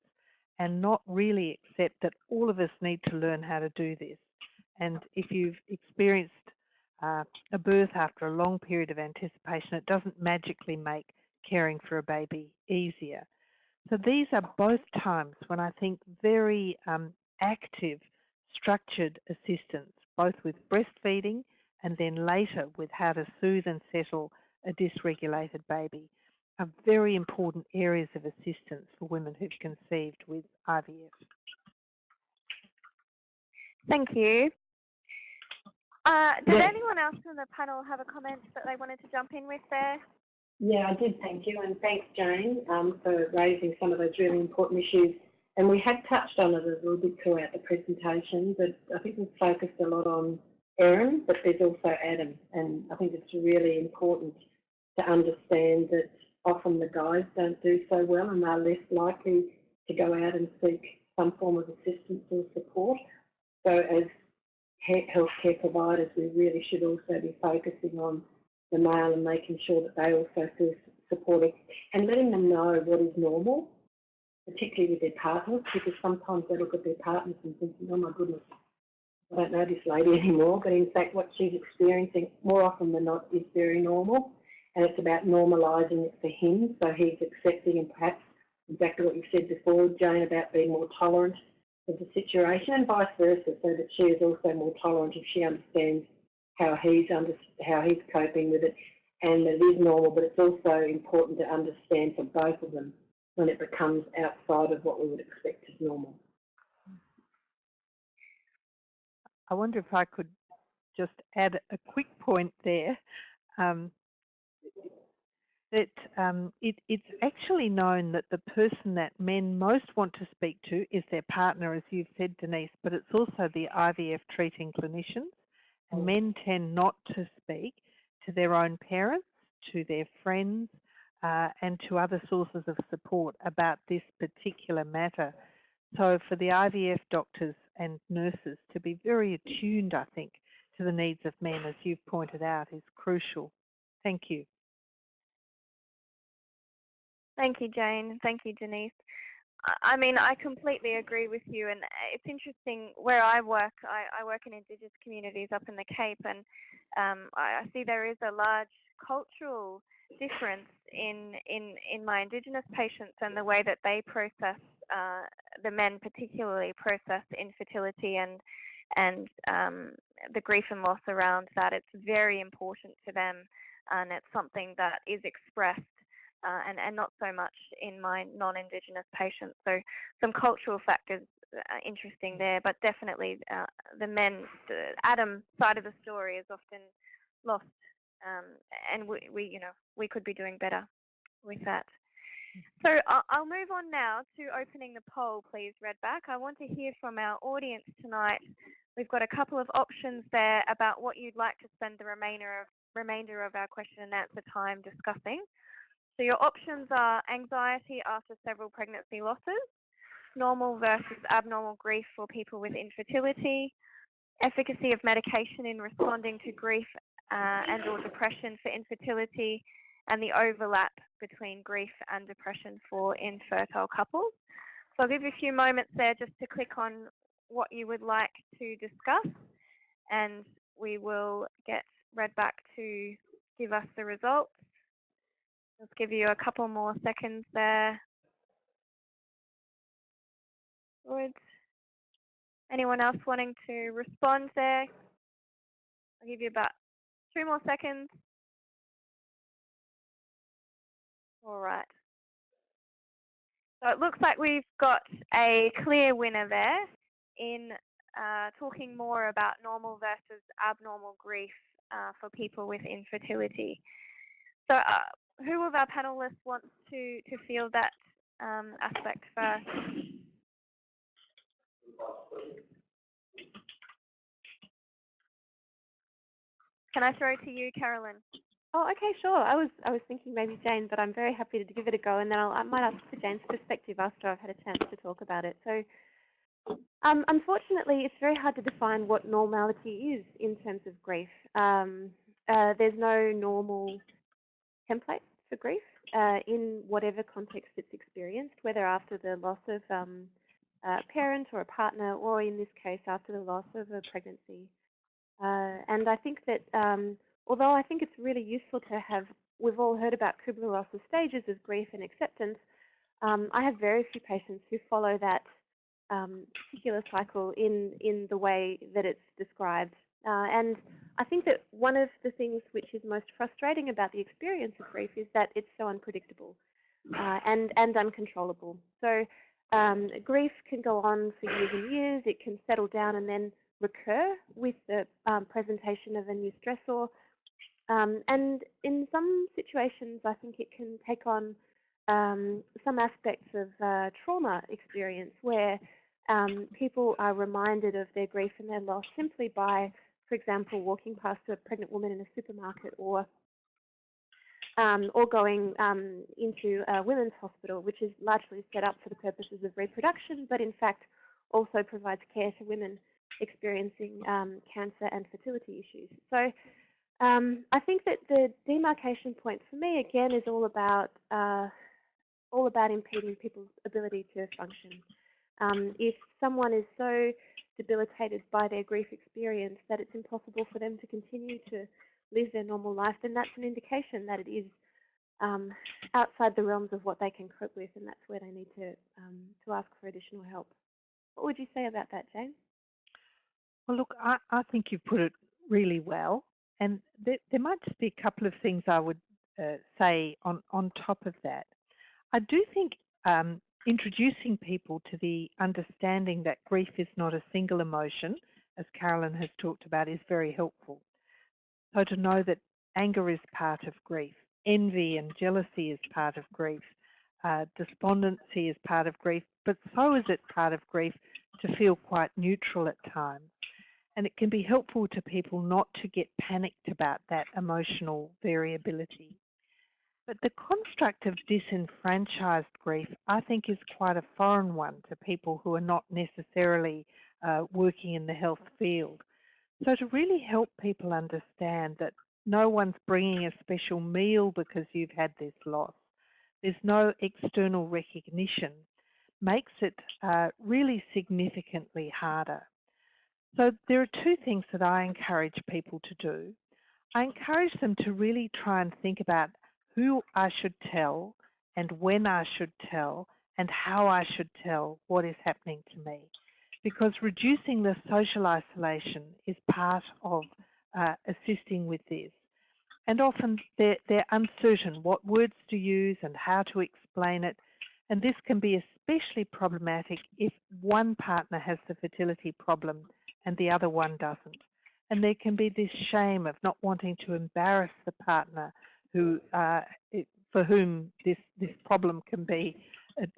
and not really accept that all of us need to learn how to do this. And if you've experienced uh, a birth after a long period of anticipation, it doesn't magically make caring for a baby easier. So these are both times when I think very um, active, structured assistance, both with breastfeeding and then later with how to soothe and settle a dysregulated baby, are very important areas of assistance for women who've conceived with IVF.
Thank you. Uh, did yes. anyone else in the panel have a comment that they wanted to jump in with there?
Yeah, I did, thank you. And thanks, Jane, um, for raising some of those really important issues. And we had touched on it a little bit throughout the presentation, but I think we've focused a lot on Erin, but there's also Adam. And I think it's really important to understand that often the guys don't do so well and they're less likely to go out and seek some form of assistance or support. So as healthcare providers, we really should also be focusing on the male and making sure that they also feel supported and letting them know what is normal particularly with their partners, because sometimes they look at their partners and thinking, oh my goodness, I don't know this lady anymore, but in fact what she's experiencing more often than not is very normal and it's about normalising it for him so he's accepting and perhaps exactly what you said before, Jane, about being more tolerant of the situation and vice versa so that she is also more tolerant if she understands how he's under, how he's coping with it and that it is normal but it's also important to understand for both of them when it becomes outside of what we would expect as normal.
I wonder if I could just add a quick point there. Um, that um, it, it's actually known that the person that men most want to speak to is their partner, as you've said, Denise, but it's also the IVF treating clinicians. And men tend not to speak to their own parents, to their friends, uh, and to other sources of support about this particular matter. So for the IVF doctors and nurses to be very attuned, I think, to the needs of men, as you've pointed out, is crucial. Thank you.
Thank you, Jane. Thank you, Denise. I mean, I completely agree with you, and it's interesting where I work. I, I work in Indigenous communities up in the Cape, and um, I, I see there is a large cultural difference in in in my Indigenous patients and the way that they process uh, the men particularly process infertility and and um, the grief and loss around that. It's very important to them, and it's something that is expressed. Uh, and, and not so much in my non-Indigenous patients. So some cultural factors uh, interesting there, but definitely uh, the men, the Adam side of the story is often lost, um, and we, we, you know, we could be doing better with that. So I'll move on now to opening the poll, please, Redback. I want to hear from our audience tonight. We've got a couple of options there about what you'd like to spend the remainder of, remainder of our question and answer time discussing. So your options are anxiety after several pregnancy losses, normal versus abnormal grief for people with infertility, efficacy of medication in responding to grief uh, and or depression for infertility, and the overlap between grief and depression for infertile couples. So I'll give you a few moments there just to click on what you would like to discuss and we will get Redback to give us the results. Let's give you a couple more seconds there. Good. Anyone else wanting to respond there? I'll give you about two more seconds. All right. So it looks like we've got a clear winner there in uh, talking more about normal versus abnormal grief uh, for people with infertility. So uh, who of our panelists wants to, to field that um, aspect first? Can I throw to you, Carolyn?
Oh, okay, sure. I was I was thinking maybe Jane, but I'm very happy to give it a go, and then I'll, I might ask for Jane's perspective after I've had a chance to talk about it. So, um, unfortunately, it's very hard to define what normality is in terms of grief. Um, uh, there's no normal template for grief uh, in whatever context it's experienced, whether after the loss of um, a parent or a partner, or in this case, after the loss of a pregnancy. Uh, and I think that um, although I think it's really useful to have, we've all heard about Kubler-Ross's stages of grief and acceptance, um, I have very few patients who follow that um, particular cycle in, in the way that it's described. Uh, and I think that one of the things which is most frustrating about the experience of grief is that it's so unpredictable uh, and, and uncontrollable. So um, grief can go on for years and years, it can settle down and then recur with the um, presentation of a new stressor, um, and in some situations, I think it can take on um, some aspects of uh, trauma experience where um, people are reminded of their grief and their loss simply by, for example, walking past a pregnant woman in a supermarket or um, or going um, into a women's hospital, which is largely set up for the purposes of reproduction, but in fact also provides care to women experiencing um, cancer and fertility issues. So um, I think that the demarcation point for me, again, is all about uh, all about impeding people's ability to function. Um, if someone is so debilitated by their grief experience that it's impossible for them to continue to live their normal life, then that's an indication that it is um, outside the realms of what they can cope with, and that's where they need to um, to ask for additional help. What would you say about that, Jane?
Well, look, I, I think you've put it really well, and there, there might just be a couple of things I would uh, say on on top of that. I do think um, introducing people to the understanding that grief is not a single emotion, as Carolyn has talked about, is very helpful. So to know that anger is part of grief, envy and jealousy is part of grief, uh, despondency is part of grief, but so is it part of grief to feel quite neutral at times. And it can be helpful to people not to get panicked about that emotional variability. But the construct of disenfranchised grief, I think, is quite a foreign one to people who are not necessarily uh, working in the health field. So to really help people understand that no one's bringing a special meal because you've had this loss, there's no external recognition, makes it uh, really significantly harder. So there are two things that I encourage people to do. I encourage them to really try and think about who I should tell and when I should tell and how I should tell what is happening to me. Because reducing the social isolation is part of uh, assisting with this. And often they're, they're uncertain what words to use and how to explain it. And this can be especially problematic if one partner has the fertility problem and the other one doesn't. And there can be this shame of not wanting to embarrass the partner who uh, it, for whom this this problem can be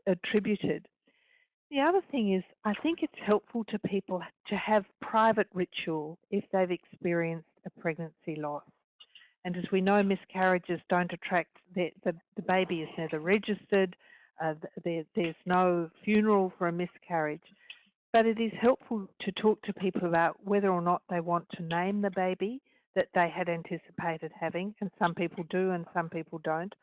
attributed. The other thing is, I think it's helpful to people to have private ritual if they've experienced a pregnancy loss. And as we know, miscarriages don't attract, the, the, the baby is never registered, uh, there, there's no funeral for a miscarriage. But it is helpful to talk to people about whether or not they want to name the baby that they had anticipated having, and some people do and some people don't,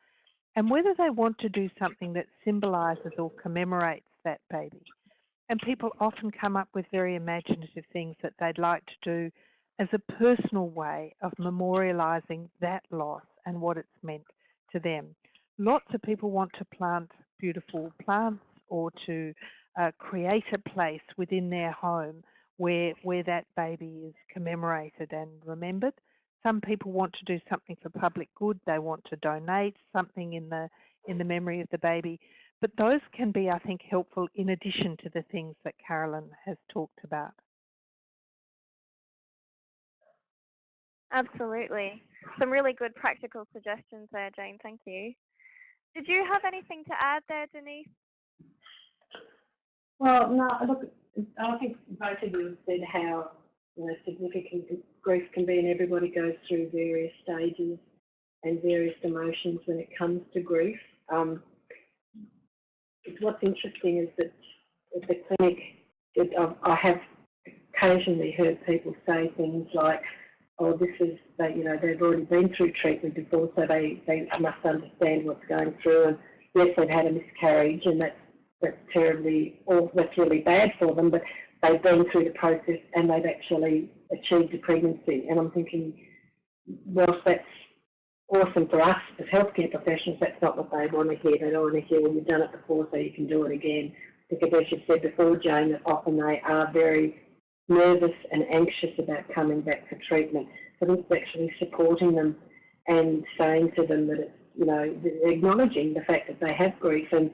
and whether they want to do something that symbolises or commemorates that baby. And people often come up with very imaginative things that they'd like to do as a personal way of memorialising that loss and what it's meant to them. Lots of people want to plant beautiful plants or to uh, create a place within their home where, where that baby is commemorated and remembered. Some people want to do something for public good. They want to donate something in the, in the memory of the baby. But those can be, I think, helpful in addition to the things that Carolyn has talked about.
Absolutely. Some really good practical suggestions there, Jane. Thank you. Did you have anything to add there, Denise?
Well, no, look, I think both of you have said how you know, significant grief can be, and everybody goes through various stages and various emotions when it comes to grief. Um, what's interesting is that at the clinic, it, I have occasionally heard people say things like, "Oh, this is they, you know, they've already been through treatment before, so they they must understand what's going through." And yes, they've had a miscarriage, and that's that's terribly, or that's really bad for them, but they've been through the process and they've actually achieved a pregnancy. And I'm thinking, whilst that's awesome for us as healthcare professionals, that's not what they want to hear. They don't want to hear, well, you've done it before, so you can do it again. Because as you said before, Jane, that often they are very nervous and anxious about coming back for treatment. So it's actually supporting them and saying to them that it's, you know, acknowledging the fact that they have grief and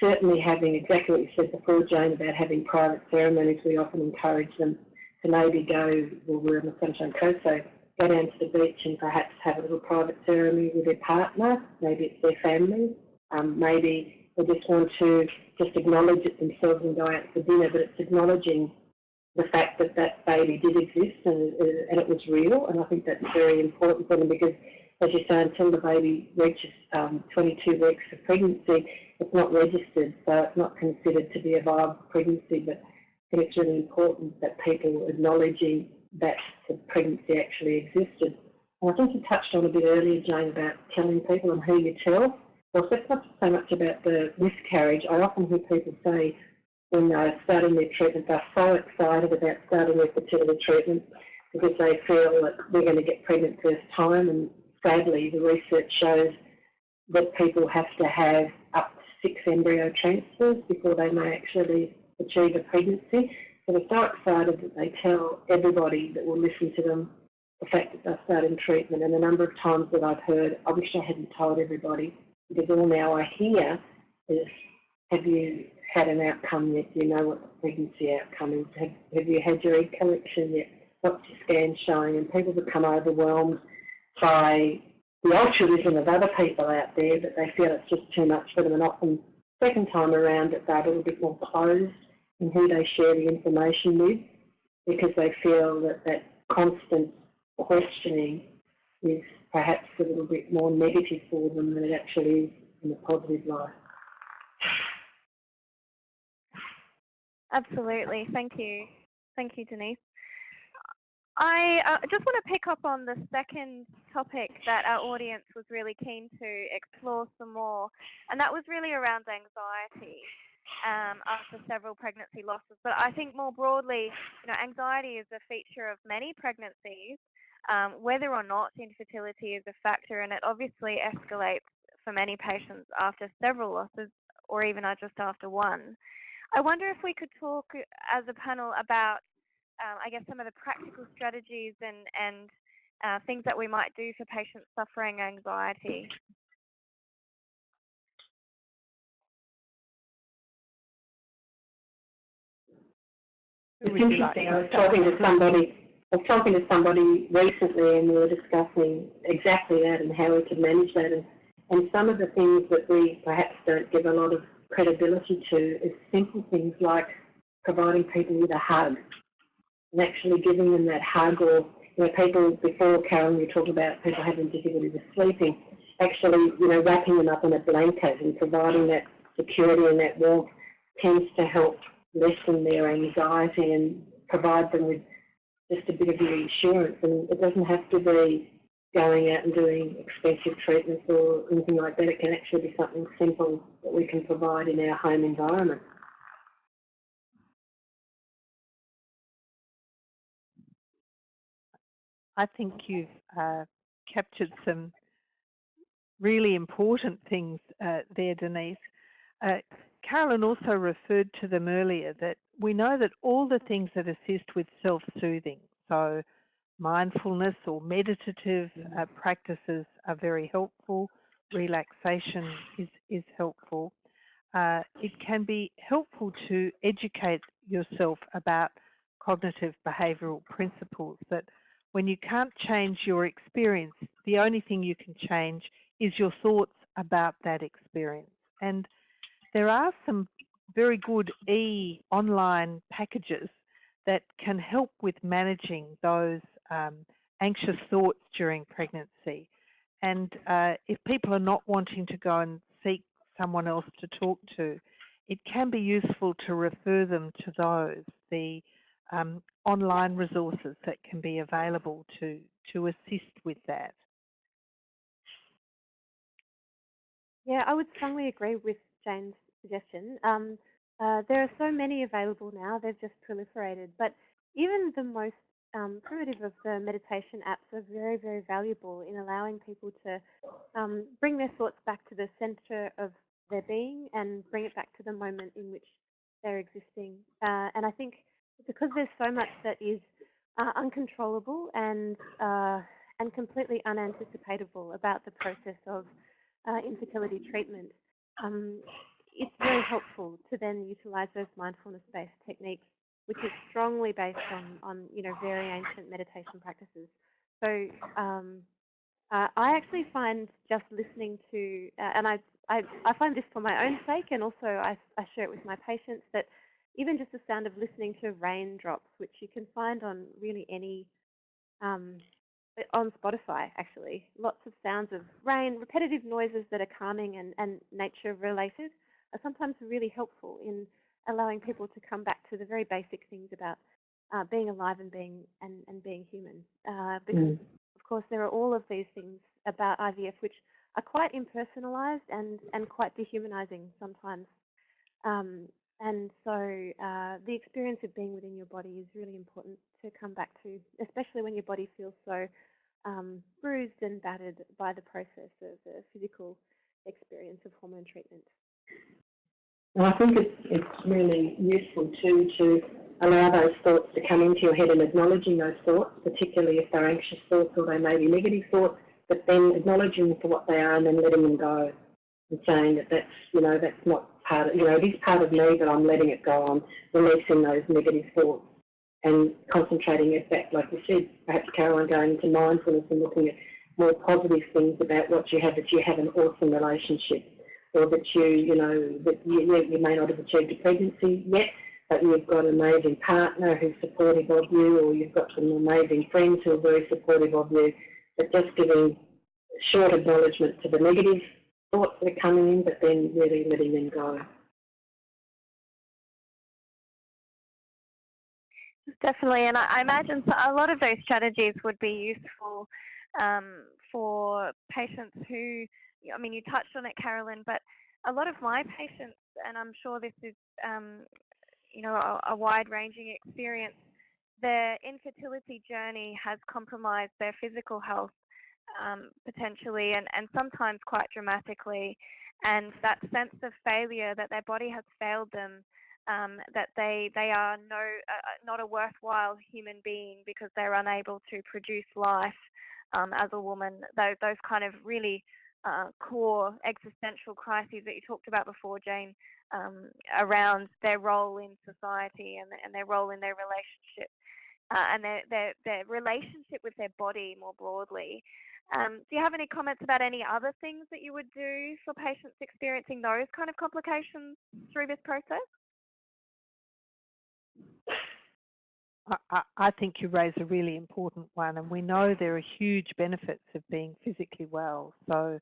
certainly having exactly what you said before, Jane, about having private ceremonies, we often encourage them to maybe go, well, we're on the Sunshine Coast, so go down to the beach and perhaps have a little private ceremony with their partner, maybe it's their family, um, maybe they just want to just acknowledge it themselves and go out for dinner, but it's acknowledging the fact that that baby did exist and, and it was real, and I think that's very important for them because, as you say, until the baby reaches um, 22 weeks of pregnancy, it's not registered, so it's not considered to be a viable pregnancy, but I think it's really important that people acknowledging that the pregnancy actually existed. And I think you touched on a bit earlier, Jane, about telling people and who you tell. well, it's not so much about the miscarriage. I often hear people say when they're starting their treatment, they're so excited about starting their fertility treatment because they feel that they're going to get pregnant first time. And sadly, the research shows that people have to have six embryo transfers before they may actually achieve a pregnancy. So they're so excited that they tell everybody that will listen to them the fact that they're starting treatment. And the number of times that I've heard, I wish I hadn't told everybody because all now I hear is, have you had an outcome yet? Do you know what the pregnancy outcome is? Have, have you had your egg collection yet? What's your scan showing? And people become overwhelmed by the altruism of other people out there that they feel it's just too much for them. And often, second time around, that they're a little bit more closed in who they share the information with because they feel that that constant questioning is perhaps a little bit more negative for them than it actually is in a positive light.
Absolutely. Thank you. Thank you, Denise. I uh, just want to pick up on the second topic that our audience was really keen to explore some more, and that was really around anxiety um, after several pregnancy losses. But I think more broadly, you know, anxiety is a feature of many pregnancies, um, whether or not infertility is a factor, and it obviously escalates for many patients after several losses or even just after one. I wonder if we could talk as a panel about, um, I guess, some of the practical strategies and, and uh, things that we might do for patients suffering anxiety.
It's interesting. I was talking to somebody I was talking to somebody recently and we were discussing exactly that and how we could manage that. And, and some of the things that we perhaps don't give a lot of credibility to is simple things like providing people with a hug and actually giving them that hug or, you know, people before, Karen, you talked about people having difficulty with sleeping, actually, you know, wrapping them up in a blanket and providing that security and that warmth tends to help lessen their anxiety and provide them with just a bit of reassurance. And it doesn't have to be going out and doing expensive treatments or anything like that. It can actually be something simple that we can provide in our home environment.
I think you've uh, captured some really important things uh, there, Denise. Uh, Carolyn also referred to them earlier that we know that all the things that assist with self-soothing, so mindfulness or meditative uh, practices are very helpful, relaxation is, is helpful. Uh, it can be helpful to educate yourself about cognitive behavioural principles that when you can't change your experience, the only thing you can change is your thoughts about that experience. And there are some very good e-online packages that can help with managing those um, anxious thoughts during pregnancy. And uh, if people are not wanting to go and seek someone else to talk to, it can be useful to refer them to those, the um, online resources that can be available to, to assist with that.
Yeah, I would strongly agree with Jane's suggestion. Um, uh, there are so many available now, they've just proliferated, but even the most um, primitive of the meditation apps are very, very valuable in allowing people to um, bring their thoughts back to the center of their being and bring it back to the moment in which they're existing. Uh, and I think because there's so much that is uh, uncontrollable and uh, and completely unanticipatable about the process of uh, infertility treatment, um, it's very helpful to then utilize those mindfulness-based techniques, which is strongly based on, on you know, very ancient meditation practices. So um, uh, I actually find just listening to, uh, and I, I, I, find this for my own sake, and also I, I share it with my patients, that even just the sound of listening to raindrops, which you can find on really any, um, on Spotify actually, lots of sounds of rain, repetitive noises that are calming and, and nature related, are sometimes really helpful in allowing people to come back to the very basic things about uh, being alive and being and, and being human. Uh, because mm. of course there are all of these things about IVF which are quite impersonalized and, and quite dehumanizing sometimes. Um, and so uh, the experience of being within your body is really important to come back to, especially when your body feels so um, bruised and battered by the process of the physical experience of hormone treatment.
And I think it's, it's really useful too to allow those thoughts to come into your head and acknowledging those thoughts, particularly if they're anxious thoughts or they may be negative thoughts, but then acknowledging them for what they are and then letting them go and saying that that's, you know, that's not part of, you know, it is part of me, but I'm letting it go. I'm releasing those negative thoughts and concentrating in fact, like you said, perhaps Carolyn going into mindfulness and looking at more positive things about what you have, that you have an awesome relationship or that you, you know, that you, you may not have achieved a pregnancy yet, but you've got an amazing partner who's supportive of you or you've got some amazing friends who are very supportive of you, but just giving short acknowledgement to the negative thoughts that are coming in, but then really letting them go.
Definitely, and I, imagine a lot of those strategies would be useful um, for patients who, I mean, you touched on it, Carolyn, but a lot of my patients, and I'm sure this is, um, you know, a, a wide-ranging experience, their infertility journey has compromised their physical health um, potentially, and, and sometimes quite dramatically. And that sense of failure that their body has failed them um, that they they are no uh, uh, not a worthwhile human being because they're unable to produce life um, as a woman. Those those kind of really uh, core existential crises that you talked about before, Jane, um, around their role in society and and their role in their relationship. Uh, and their, their, their relationship with their body more broadly. Um, do you have any comments about any other things that you would do for patients experiencing those kind of complications through this process?
I, I think you raise a really important one, and we know there are huge benefits of being physically well. So,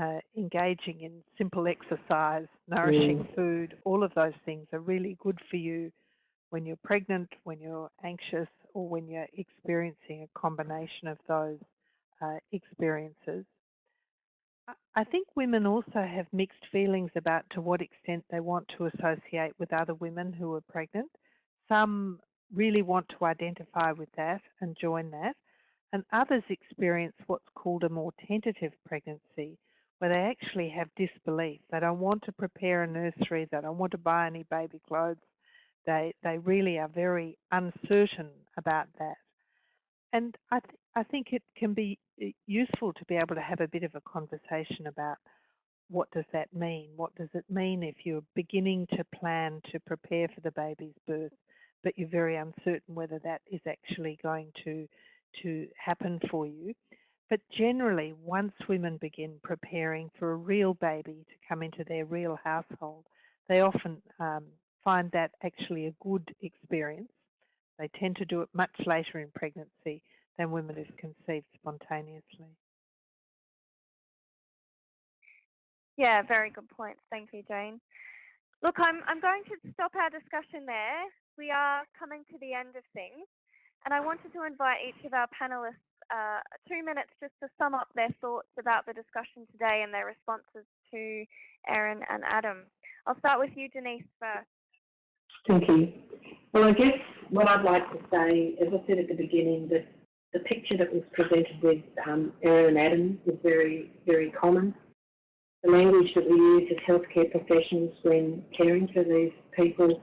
uh, engaging in simple exercise, nourishing mm. food, all of those things are really good for you when you're pregnant, when you're anxious, or when you're experiencing a combination of those uh, experiences. I think women also have mixed feelings about to what extent they want to associate with other women who are pregnant. Some really want to identify with that and join that, and others experience what's called a more tentative pregnancy, where they actually have disbelief. They don't want to prepare a nursery, they don't want to buy any baby clothes. They, they really are very uncertain about that. And I, th I think it can be uh, useful to be able to have a bit of a conversation about what does that mean? What does it mean if you're beginning to plan to prepare for the baby's birth? but you're very uncertain whether that is actually going to, to happen for you. But generally, once women begin preparing for a real baby to come into their real household, they often um, find that actually a good experience. They tend to do it much later in pregnancy than women who've conceived spontaneously.
Yeah, very good point. Thank you, Jane. Look, I'm, I'm going to stop our discussion there we are coming to the end of things, and I wanted to invite each of our panelists uh, two minutes just to sum up their thoughts about the discussion today and their responses to Erin and Adam. I'll start with you, Denise, first.
Thank you. Well, I guess what I'd like to say, as I said at the beginning, that the picture that was presented with um, Erin and Adam is very, very common. The language that we use as healthcare professionals when caring for these people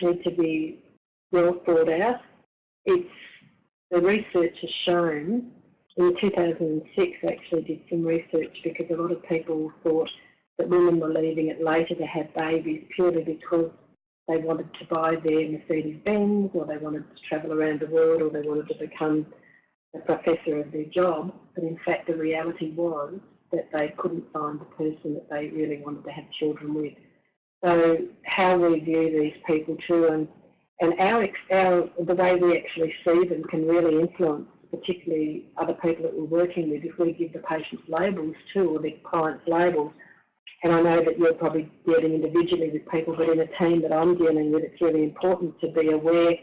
need to be well thought out. It's the research has shown in 2006 actually did some research because a lot of people thought that women were leaving it later to have babies purely because they wanted to buy their Mercedes Benz or they wanted to travel around the world or they wanted to become a professor of their job. But in fact the reality was that they couldn't find the person that they really wanted to have children with. So how we view these people too, and and our, our the way we actually see them can really influence, particularly other people that we're working with. If we give the patients labels too, or the clients labels, and I know that you're probably dealing individually with people, but in a team that I'm dealing with, it's really important to be aware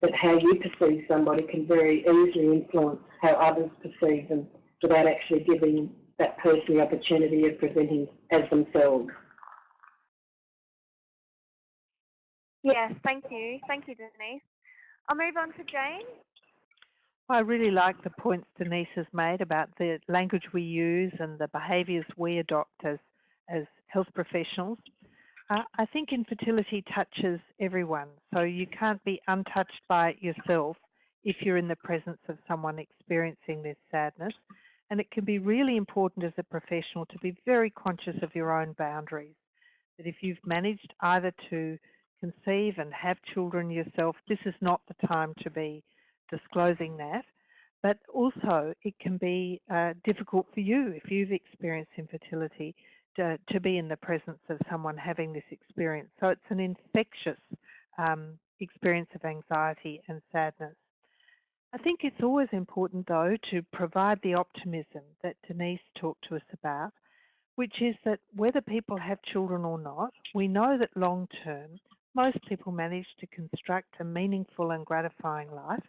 that how you perceive somebody can very easily influence how others perceive them without actually giving that person the opportunity of presenting as themselves.
Yes, thank you. Thank you, Denise. I'll move on to Jane.
I really like the points Denise has made about the language we use and the behaviours we adopt as, as health professionals. Uh, I think infertility touches everyone, so you can't be untouched by it yourself if you're in the presence of someone experiencing this sadness. And it can be really important as a professional to be very conscious of your own boundaries. That if you've managed either to conceive and have children yourself, this is not the time to be disclosing that. But also it can be uh, difficult for you if you've experienced infertility to, to, be in the presence of someone having this experience. So it's an infectious um, experience of anxiety and sadness. I think it's always important though to provide the optimism that Denise talked to us about, which is that whether people have children or not, we know that long term most people manage to construct a meaningful and gratifying life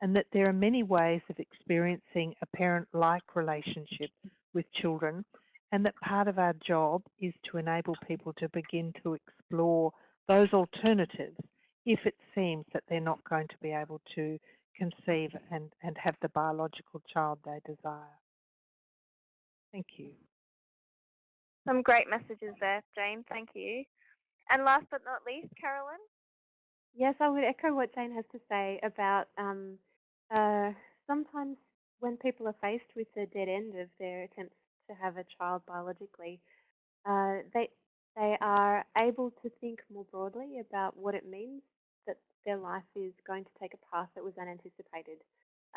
and that there are many ways of experiencing a parent-like relationship with children and that part of our job is to enable people to begin to explore those alternatives if it seems that they're not going to be able to conceive and, and have the biological child they desire. Thank you.
Some great messages there, Jane. Thank you. And last but not least, Carolyn?
Yes, I would echo what Jane has to say about um, uh, sometimes when people are faced with the dead end of their attempts to have a child biologically, uh, they they are able to think more broadly about what it means that their life is going to take a path that was unanticipated.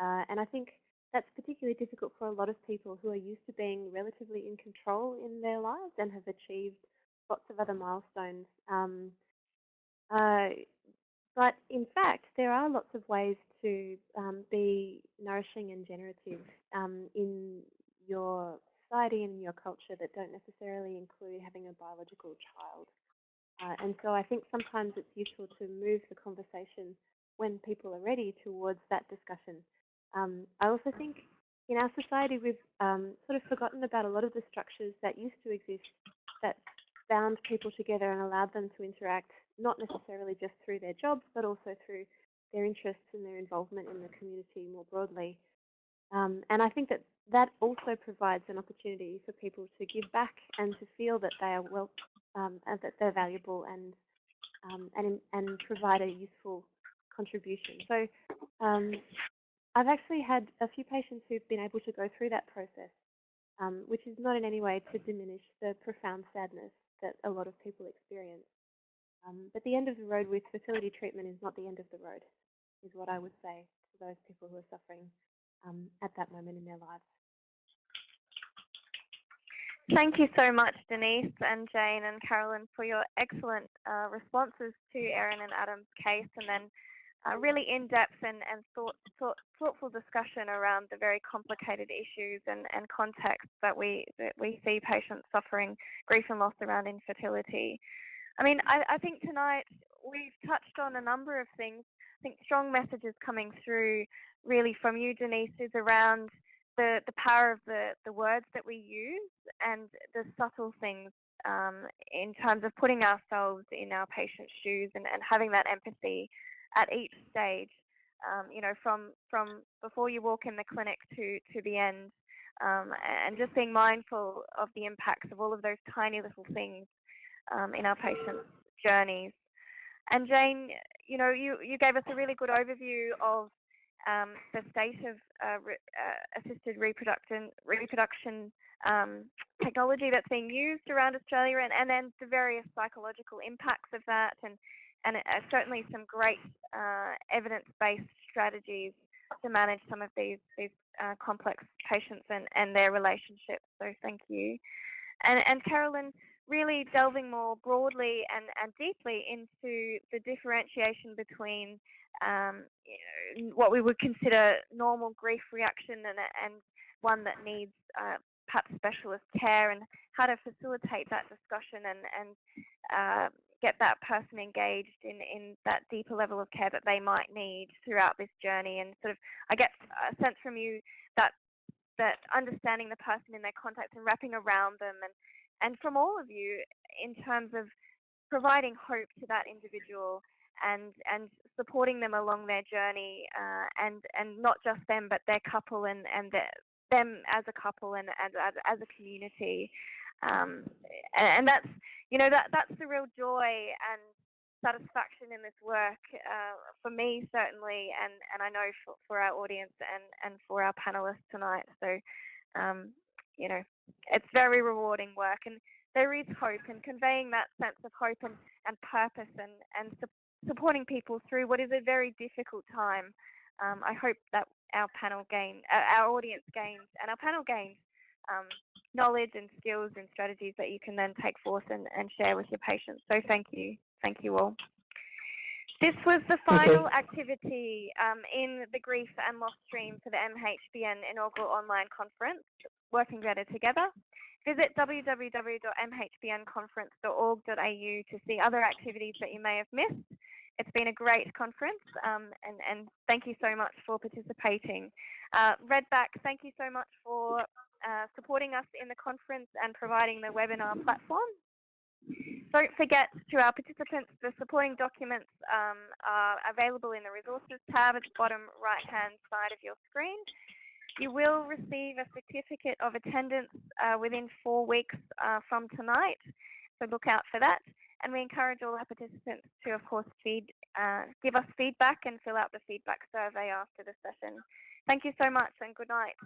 Uh, and I think that's particularly difficult for a lot of people who are used to being relatively in control in their lives and have achieved lots of other milestones. Um, uh, but in fact, there are lots of ways to um, be nourishing and generative um, in your society and in your culture that don't necessarily include having a biological child. Uh, and so I think sometimes it's useful to move the conversation when people are ready towards that discussion. Um, I also think in our society we've um, sort of forgotten about a lot of the structures that used to exist that bound people together and allowed them to interact not necessarily just through their jobs, but also through their interests and their involvement in the community more broadly. Um, and I think that that also provides an opportunity for people to give back and to feel that they are well, um, and that they're valuable and um, and and provide a useful contribution. So um, I've actually had a few patients who've been able to go through that process, um, which is not in any way to diminish the profound sadness that a lot of people experience. Um, but the end of the road with fertility treatment is not the end of the road, is what I would say to those people who are suffering um, at that moment in their lives.
Thank you so much, Denise and Jane and Carolyn, for your excellent uh, responses to Erin and Adam's case, and then uh, really in-depth and, and thought, thought, thoughtful discussion around the very complicated issues and, and contexts that we that we see patients suffering grief and loss around infertility. I mean, I, I think tonight we've touched on a number of things. I think strong messages coming through really from you, Denise, is around the, the power of the, the words that we use and the subtle things um, in terms of putting ourselves in our patient's shoes and, and having that empathy at each stage. Um, you know, from from before you walk in the clinic to to the end, um, and just being mindful of the impacts of all of those tiny little things um, in our patients' journeys. And Jane, you know, you, you gave us a really good overview of um, the state of uh, re, uh, assisted reproduction, reproduction um, technology that's being used around Australia and, and then the various psychological impacts of that and, and uh, certainly some great uh, evidence-based strategies to manage some of these, these uh, complex patients and, and their relationships. So thank you. And, and Carolyn, really delving more broadly and, and deeply into the differentiation between um, know, what we would consider normal grief reaction and, and one that needs uh, perhaps specialist care and how to facilitate that discussion and, and uh, get that person engaged in, in that deeper level of care that they might need throughout this journey. And sort of, I get a sense from you that that understanding the person in their context and wrapping around them and, and from all of you in terms of providing hope to that individual and and supporting them along their journey uh, and and not just them but their couple and and their, them as a couple and as as, a community. Um, and, and, that's you know that that's the real joy and satisfaction in this work uh, for me certainly and and I know for, for our audience and and for our panelists tonight. So um, you know it's very rewarding work and there is hope and conveying that sense of hope and, and purpose and, and supporting people through what is a very difficult time. Um, I hope that our panel gain, uh, our audience gains, and our panel gains um, knowledge and skills and strategies that you can then take forth and, and share with your patients. So thank you. Thank you all. This was the final okay. activity um, in the Grief and Loss stream for the MHPN inaugural online conference, Working Better Together. Visit www.mhpnconference.org.au to see other activities that you may have missed. It's been a great conference um, and, and thank you so much for participating. Uh, Redback, thank you so much for uh, supporting us in the conference and providing the webinar platform. Don't forget to our participants, the supporting documents um, are available in the resources tab at the bottom right hand side of your screen. You will receive a certificate of attendance uh, within four weeks uh, from tonight, so look out for that. And we encourage all our participants to, of course, feed, uh, give us feedback and fill out the feedback survey after the session. Thank you so much and good night.